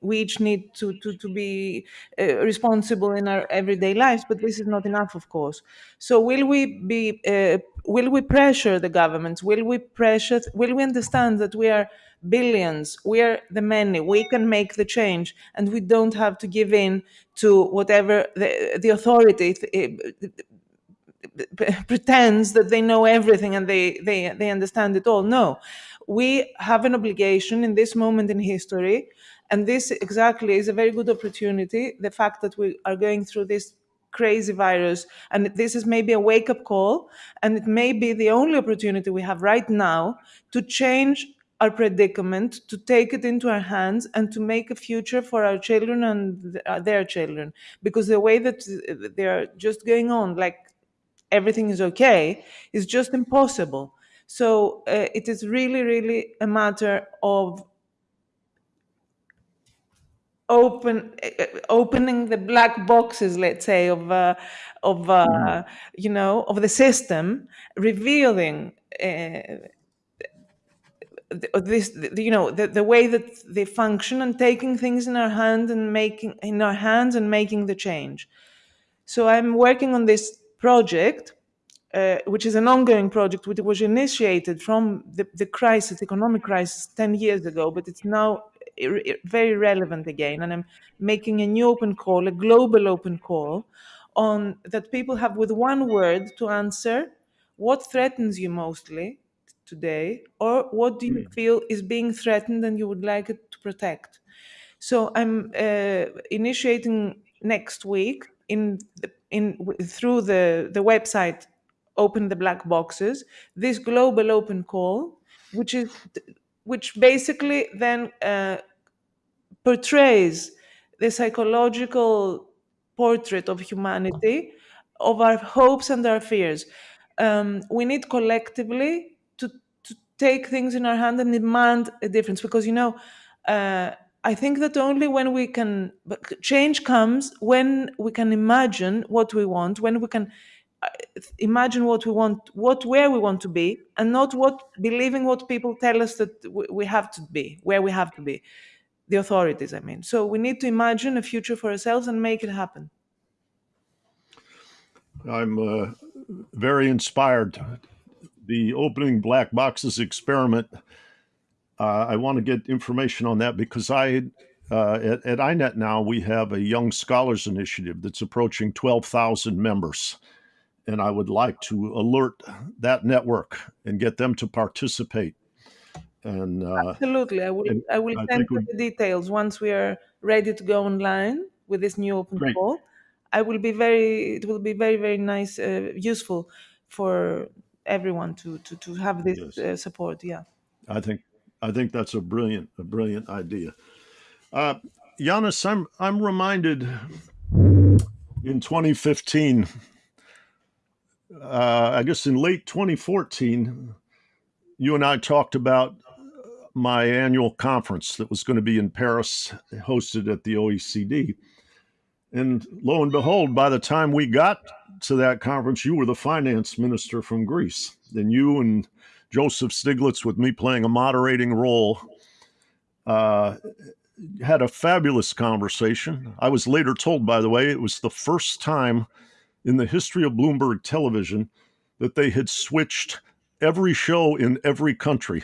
we each need to to, to be uh, responsible in our everyday lives but this is not enough of course. So will we be uh, will we pressure the governments? Will we pressure will we understand that we are billions we're the many we can make the change and we don't have to give in to whatever the, the authority eh, pretends that they know everything and they, they, they understand it all. No, we have an obligation in this moment in history. And this exactly is a very good opportunity. The fact that we are going through this crazy virus, and this is maybe a wake up call, and it may be the only opportunity we have right now to change our predicament, to take it into our hands, and to make a future for our children and their children. Because the way that they're just going on, like everything is okay is just impossible. So uh, it is really, really a matter of open uh, opening the black boxes let's say of uh, of uh, mm. you know of the system revealing uh, this you know the, the way that they function and taking things in our hand and making in our hands and making the change so i'm working on this project uh, which is an ongoing project which was initiated from the, the crisis, economic crisis, 10 years ago, but it's now very relevant again. And I'm making a new open call, a global open call, on that people have with one word to answer what threatens you mostly today, or what do you hmm. feel is being threatened and you would like it to protect. So I'm uh, initiating next week in the, in through the the website open the black boxes this global open call which is which basically then uh, portrays the psychological portrait of humanity of our hopes and our fears um, we need collectively take things in our hand and demand a difference. Because you know uh, I think that only when we can change comes when we can imagine what we want, when we can imagine what we want what where we want to be and not what believing what people tell us that we have to be where we have to be. The authorities i mean. So we need to imagine a future for ourselves and make it happen.
I'm uh, very inspired the opening black boxes experiment uh, i want to get information on that because i uh, at, at INET now we have a young scholars initiative that's approaching 12000 members and I would like to alert that network and get them to participate. And
uh, absolutely, I will. I will I send you the details once we are ready to go online with this new open great. call. I will be very. It will be very very nice, uh, useful for everyone to to to have this yes. uh, support. Yeah,
I think I think that's a brilliant a brilliant idea. Uh, Yanis, I'm I'm reminded in 2015 uh, I guess in late 2014, you and I talked about my annual conference that was going to be in Paris, hosted at the OECD. And lo and behold, by the time we got to that conference, you were the finance minister from Greece. And you and Joseph Stiglitz, with me playing a moderating role, uh, had a fabulous conversation. I was later told, by the way, it was the first time in the history of Bloomberg television that they had switched every show in every country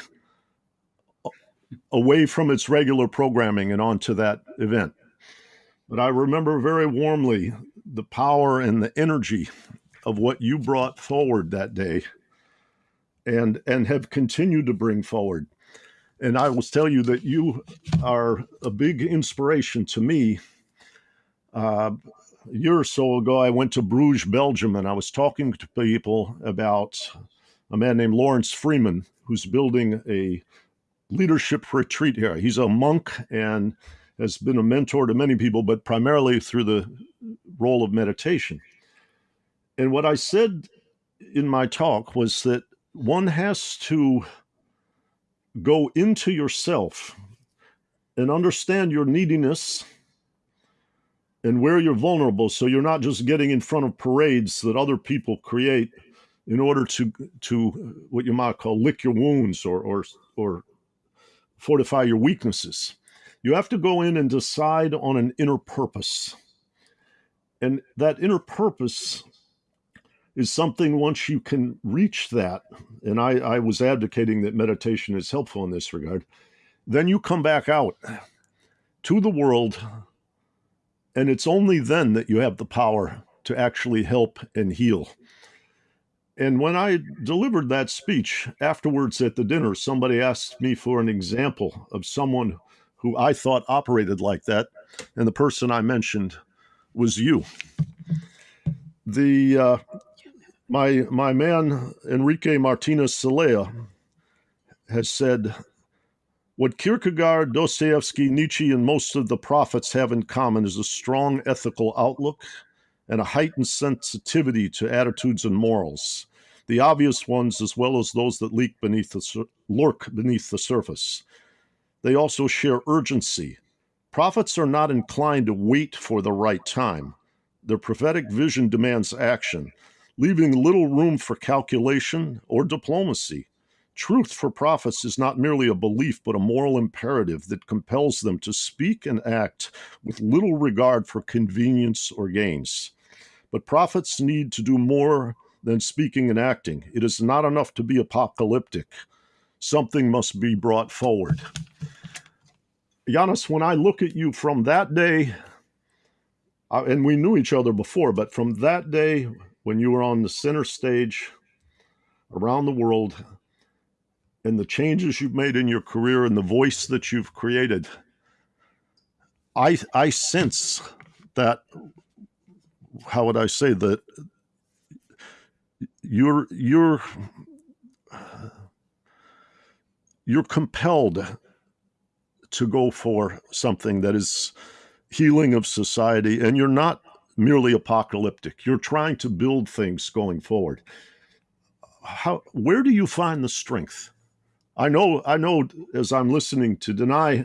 away from its regular programming and onto that event. But I remember very warmly the power and the energy of what you brought forward that day and and have continued to bring forward. And I will tell you that you are a big inspiration to me uh, a year or so ago, I went to Bruges, Belgium, and I was talking to people about a man named Laurence Freeman, who's building a leadership retreat here. He's a monk and has been a mentor to many people, but primarily through the role of meditation. And what I said in my talk was that one has to go into yourself and understand your neediness and where you're vulnerable so you're not just getting in front of parades that other people create in order to to what you might call lick your wounds or or or fortify your weaknesses you have to go in and decide on an inner purpose and that inner purpose is something once you can reach that and i i was advocating that meditation is helpful in this regard then you come back out to the world and it's only then that you have the power to actually help and heal. And when I delivered that speech afterwards at the dinner, somebody asked me for an example of someone who I thought operated like that. And the person I mentioned was you. The uh, my my man Enrique Martinez Celaya has said what Kierkegaard, Dostoevsky, Nietzsche, and most of the prophets have in common is a strong ethical outlook and a heightened sensitivity to attitudes and morals, the obvious ones as well as those that leak beneath the, lurk beneath the surface. They also share urgency. Prophets are not inclined to wait for the right time. Their prophetic vision demands action, leaving little room for calculation or diplomacy. Truth for prophets is not merely a belief, but a moral imperative that compels them to speak and act with little regard for convenience or gains. But prophets need to do more than speaking and acting. It is not enough to be apocalyptic, something must be brought forward. Yanis, when I look at you from that day, and we knew each other before, but from that day when you were on the center stage around the world, and the changes you've made in your career and the voice that you've created, I I sense that how would I say that you're you're you're compelled to go for something that is healing of society and you're not merely apocalyptic you're trying to build things going forward how where do you find the strength I know, I know as I'm listening to Danae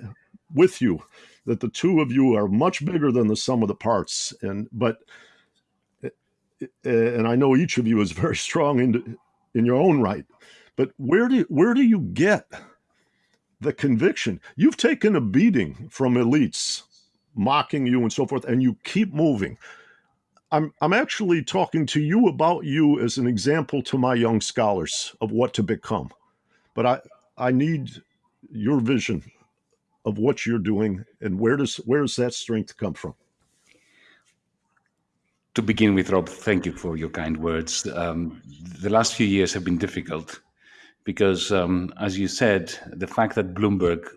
with you that the two of you are much bigger than the sum of the parts. And, but, eh, and I know each of you is very *laughs* strong in, in your own right. But where do, where do you get the conviction? You've taken a beating from elites mocking you and so forth, and you keep moving. I'm, I'm actually talking to you about you as an example to my young scholars of what to become. But I, I need your vision of what you're doing and where does where does that strength come from?
To begin with, Rob, thank you for your kind words. Um, the last few years have been difficult because, um, as you said, the fact that Bloomberg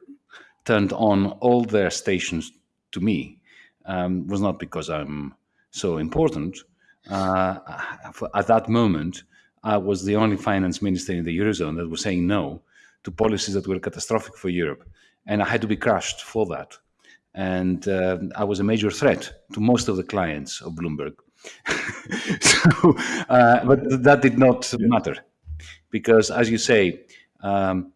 turned on all their stations to me um, was not because I'm so important. Uh, at that moment, I was the only finance minister in the Eurozone that was saying no to policies that were catastrophic for Europe. And I had to be crushed for that. And uh, I was a major threat to most of the clients of Bloomberg. *laughs* so, uh, but that did not matter because, as you say, um,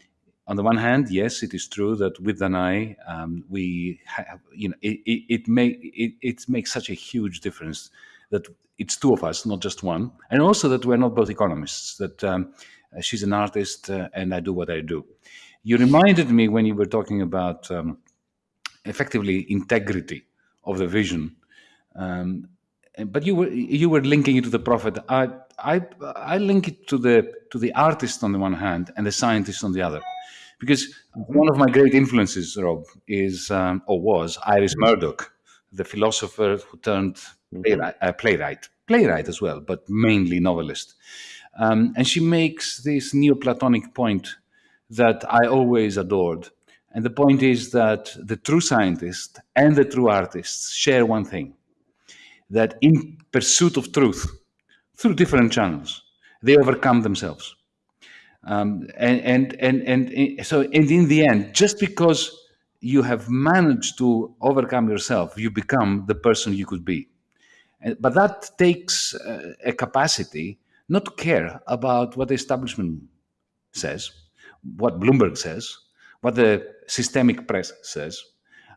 on the one hand, yes, it is true that with Danae, um, we have, you know, it, it, it, may, it, it makes such a huge difference that it's two of us, not just one, and also that we're not both economists. That um, she's an artist, uh, and I do what I do. You reminded me when you were talking about um, effectively integrity of the vision, um, but you were you were linking it to the prophet. I I I link it to the to the artist on the one hand and the scientist on the other, because one of my great influences, Rob, is um, or was Iris Murdoch, the philosopher who turned playwright, uh, playwright, playwright as well, but mainly novelist. Um, and she makes this Neoplatonic point that I always adored. And the point is that the true scientist and the true artist share one thing. that in pursuit of truth, through different channels, they overcome themselves. Um, and, and, and, and so, and in the end, just because you have managed to overcome yourself, you become the person you could be. But that takes uh, a capacity not to care about what the establishment says, what Bloomberg says, what the systemic press says.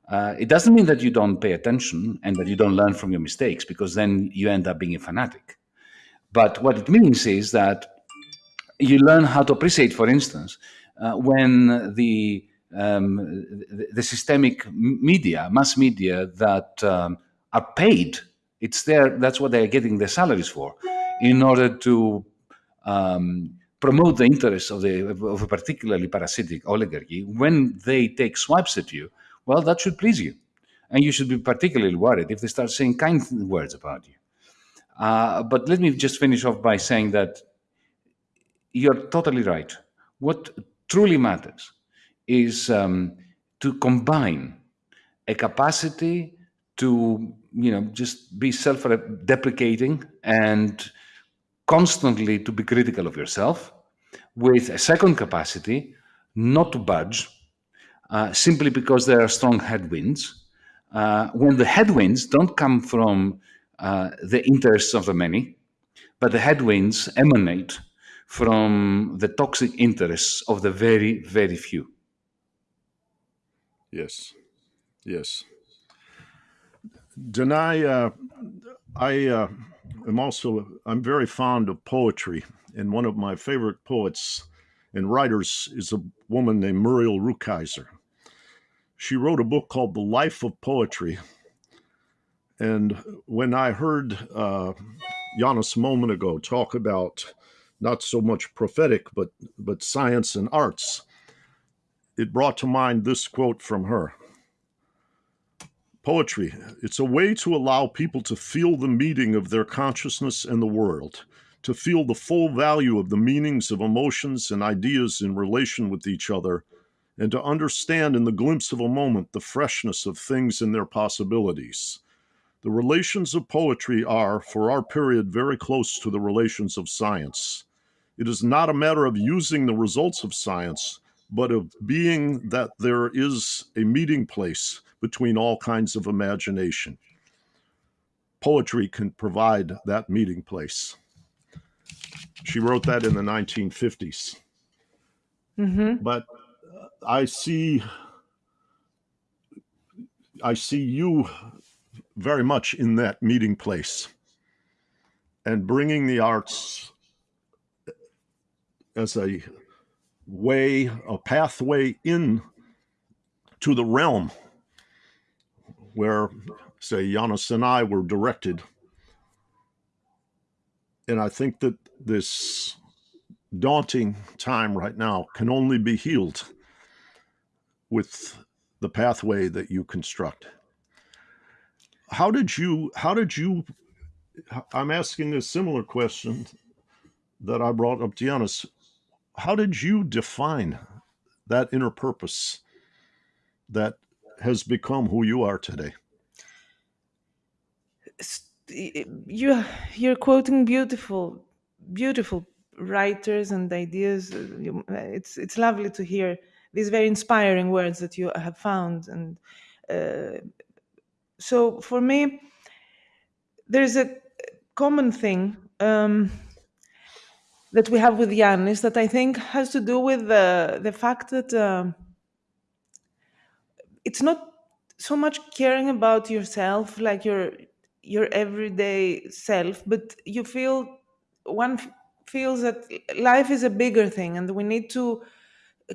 Uh, it doesn't mean that you don't pay attention and that you don't learn from your mistakes, because then you end up being a fanatic. But what it means is that you learn how to appreciate, for instance, uh, when the um, the, the, systemic media, mass media that um, are paid it's there. That's what they're getting their salaries for, in order to um, promote the interests of the of a particularly parasitic oligarchy. When they take swipes at you, well, that should please you, and you should be particularly worried if they start saying kind words about you. Uh, but let me just finish off by saying that you're totally right. What truly matters is um, to combine a capacity to you know just be self-deprecating and constantly to be critical of yourself with a second capacity not to budge uh, simply because there are strong headwinds uh, when the headwinds don't come from uh, the interests of the many but the headwinds emanate from the toxic interests of the very very few.
Yes. Yes. Danae, uh, I uh, am also I'm very fond of poetry, and one of my favorite poets and writers is a woman named Muriel Rukeyser. She wrote a book called The Life of Poetry, and when I heard uh, Yanis a moment ago talk about not so much prophetic but but science and arts, it brought to mind this quote from her. Poetry, it's a way to allow people to feel the meeting of their consciousness and the world, to feel the full value of the meanings of emotions and ideas in relation with each other, and to understand in the glimpse of a moment the freshness of things and their possibilities. The relations of poetry are, for our period, very close to the relations of science. It is not a matter of using the results of science, but of being that there is a meeting place between all kinds of imagination. Poetry can provide that meeting place. She wrote that in the 1950s. Mm-hmm. But I see I see you very much in that meeting place and bringing the arts as a way, a pathway in to the realm where, say, Yanis and I were directed. And I think that this daunting time right now can only be healed with the pathway that you construct. How did you, how did you, I'm asking a similar question that I brought up to Yanis. How did you define that inner purpose that has become who you are today?
You you're quoting beautiful, beautiful writers and ideas. It's it's lovely to hear these very inspiring words that you have found, and uh, so for me, there's a common thing. Um, that we have with Yanis that I think has to do with the the fact that uh, it's not so much caring about yourself like your your everyday self but you feel one feels that life is a bigger thing and we need to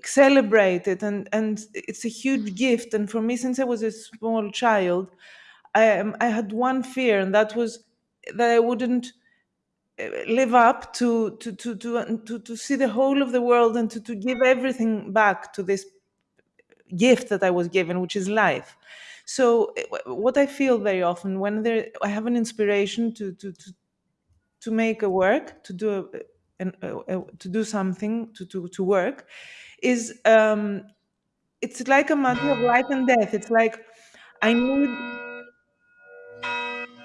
celebrate it and and it's a huge gift and for me since i was a small child i um, i had one fear and that was that i wouldn't uh, live up to to to to to, to see the whole of the world and to, to give everything back to this gift that I was given, which is life. So eh, what I feel very often when there, I have an inspiration to to to, to make a work, to do a, an, a, a, to do something, to to to work, is um, it's like a matter of life and death. It's like I need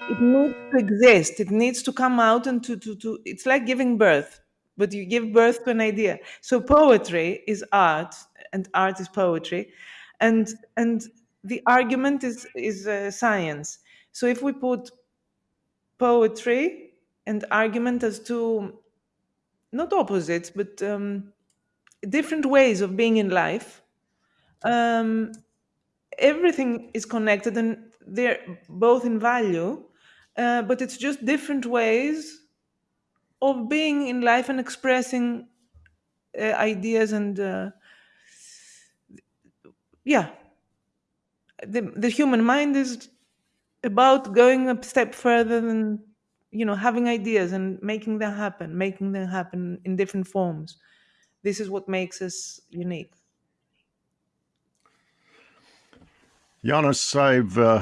it needs to exist. It needs to come out and to, to, to it's like giving birth, but you give birth to an idea. So poetry is art and art is poetry. And and the argument is is uh, science. So if we put poetry and argument as two not opposites but um, different ways of being in life. Um, everything is connected and they're both in value uh, but it's just different ways of being in life and expressing uh, ideas and uh, yeah. The, the human mind is about going a step further than you know having ideas and making them happen making them happen in different forms. This is what makes us unique.
Yanis, I've uh,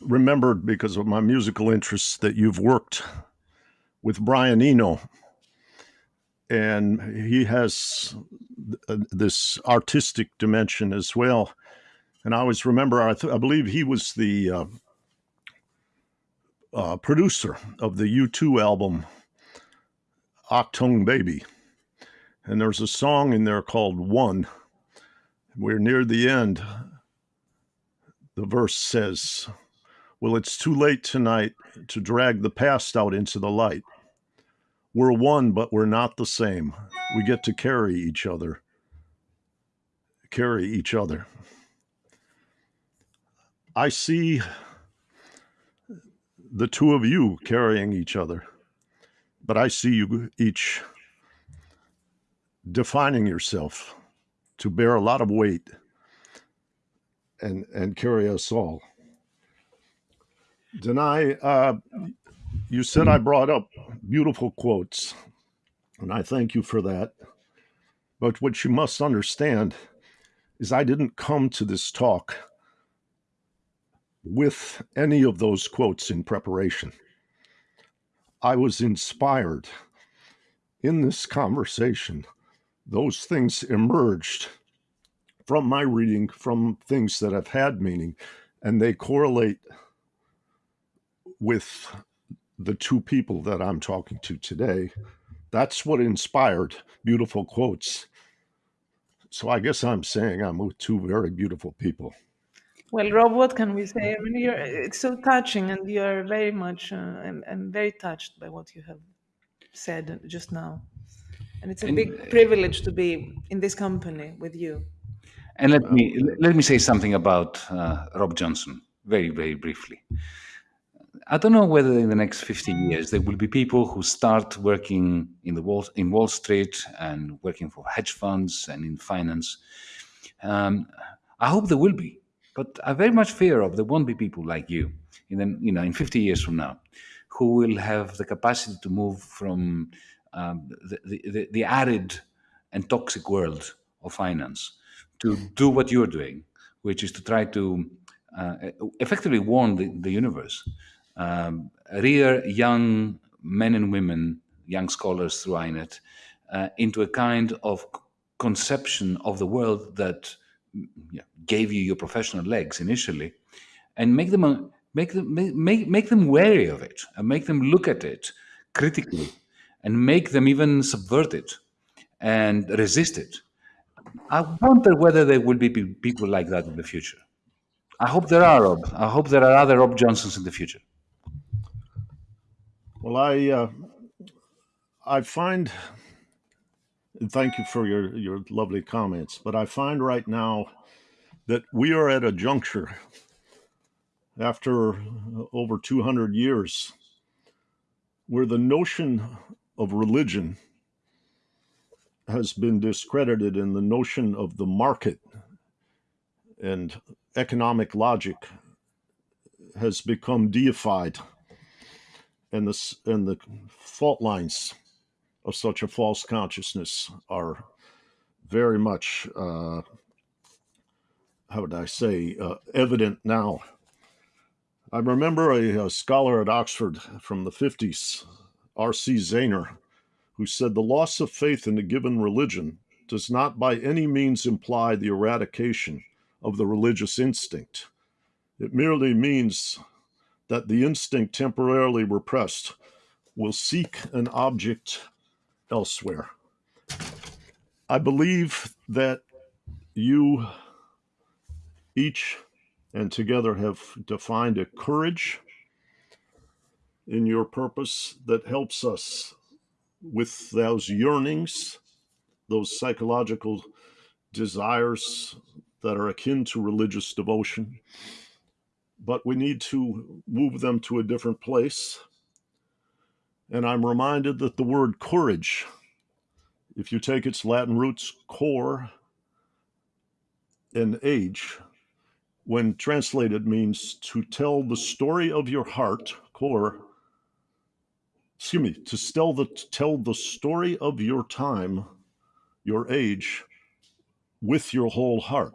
remembered because of my musical interests that you've worked with Brian Eno, and he has th- this artistic dimension as well. And I always remember, I, th- I believe he was the uh, uh, producer of the U2 album Achtung Baby. And there's a song in there called One. We're near the end. The verse says, Well, it's too late tonight to drag the past out into the light. We're one, but we're not the same. We get to carry each other. Carry each other. I see the two of you carrying each other, but I see you each defining yourself to bear a lot of weight and and carry us all. Danae, uh, you said I brought up beautiful quotes, and I thank you for that. But what you must understand is I didn't come to this talk with any of those quotes in preparation. I was inspired in this conversation. Those things emerged from my reading, from things that have had meaning, and they correlate with the two people that I'm talking to today. That's what inspired beautiful quotes. So I guess I'm saying I'm with two very beautiful people.
Well rob what can we say i mean you're it's so touching and you're very much uh, I'm, I'm very touched by what you have said just now and it's a
And
big privilege to be in this company with you
and let me let me say something about uh, Rob Johnson very very briefly. I don't know whether in the next 50 years there will be people who start working in the Wall in Wall Street and working for hedge funds and in finance. Um, I hope there will be, but I very much fear of there won't be people like you in the, you know in 50 years from now who will have the capacity to move from um, the, the, the, arid and toxic world of finance to do what you're doing, which is to try to uh, effectively warn the, the universe, um, rear young men and women, young scholars through INET, uh, into a kind of conception of the world that yeah, gave you your professional legs initially, and make them make them make, make them wary of it, and make them look at it critically, and make them even subvert it and resist it. I wonder whether there will be people like that in the future. I hope there are, Rob. I hope there are other Rob Johnsons in the future.
Well, I uh, I find, and thank you for your your lovely comments, but I find right now that we are at a juncture after over 200 years where the notion of religion has been discredited and the notion of the market and economic logic has become deified and the and the fault lines of such a false consciousness are very much uh, how would I say uh, evident now. I remember a, a scholar at Oxford from the 50s, R.C. Zaehner, who said the loss of faith in a given religion does not by any means imply the eradication of the religious instinct. It merely means that the instinct temporarily repressed will seek an object elsewhere. I believe that you each and together have defined a courage in your purpose that helps us with those yearnings, those psychological desires that are akin to religious devotion. But we need to move them to a different place. And I'm reminded that the word courage, if you take its Latin roots, core and age, when translated means to tell the story of your heart, core, excuse me, to tell the, tell the story of your time, your age, with your whole heart,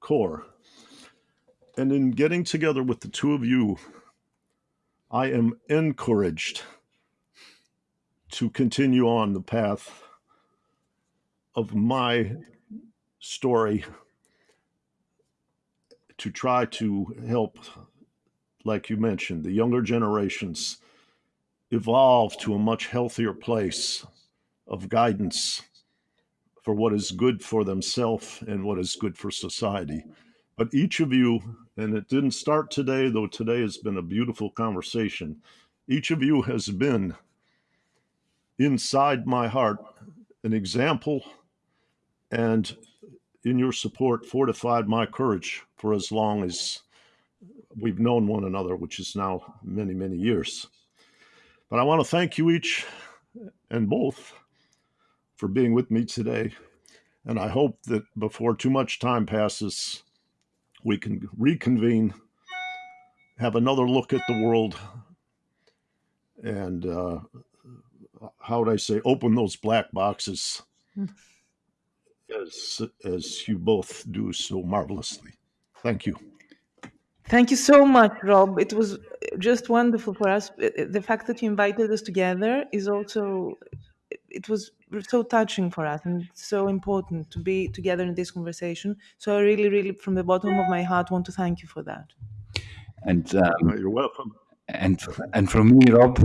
core. And in getting together with the two of you, I am encouraged to continue on the path of my story to try to help, like you mentioned, the younger generations evolve to a much healthier place of guidance for what is good for themselves and what is good for society. But each of you, and it didn't start today, though today has been a beautiful conversation, each of you has been inside my heart an example and in your support fortified my courage for as long as we've known one another, which is now many, many years. But I want to thank you each and both for being with me today. And I hope that before too much time passes, we can reconvene, have another look at the world, and uh, how would I say, open those black boxes as, as you both do so marvelously. Thank you.
Thank you so much, Rob. It was just wonderful for us. The fact that you invited us together is also, it was so touching for us and so important to be together in this conversation. So I really, really, from the bottom of my heart, want to thank you for that.
And um,
Uh, You're welcome.
and and from me, Rob,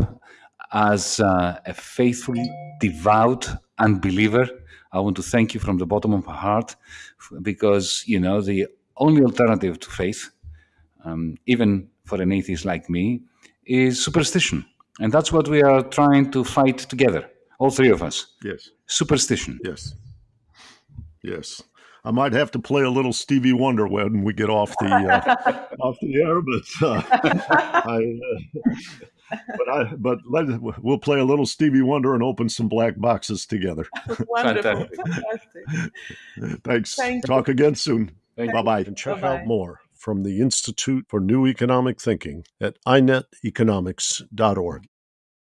as uh, a faithful, devout unbeliever, I want to thank you from the bottom of my heart, because you know the only alternative to faith, um, even for an atheist like me, is superstition, and that's what we are trying to fight together, all three of us.
Yes,
Superstition.
yes, yes. I might have to play a little Stevie Wonder when we get off the uh, *laughs* off the air, but uh, *laughs* I, uh, but I, but let, we'll play a little Stevie Wonder and open some black boxes together. *laughs*
Wonderful.
Fantastic.
Fantastic.
Thanks.
Thank you.
Talk again soon. Bye bye. And check
Bye-bye.
out more from the Institute for New Economic Thinking at ineteconomics.org.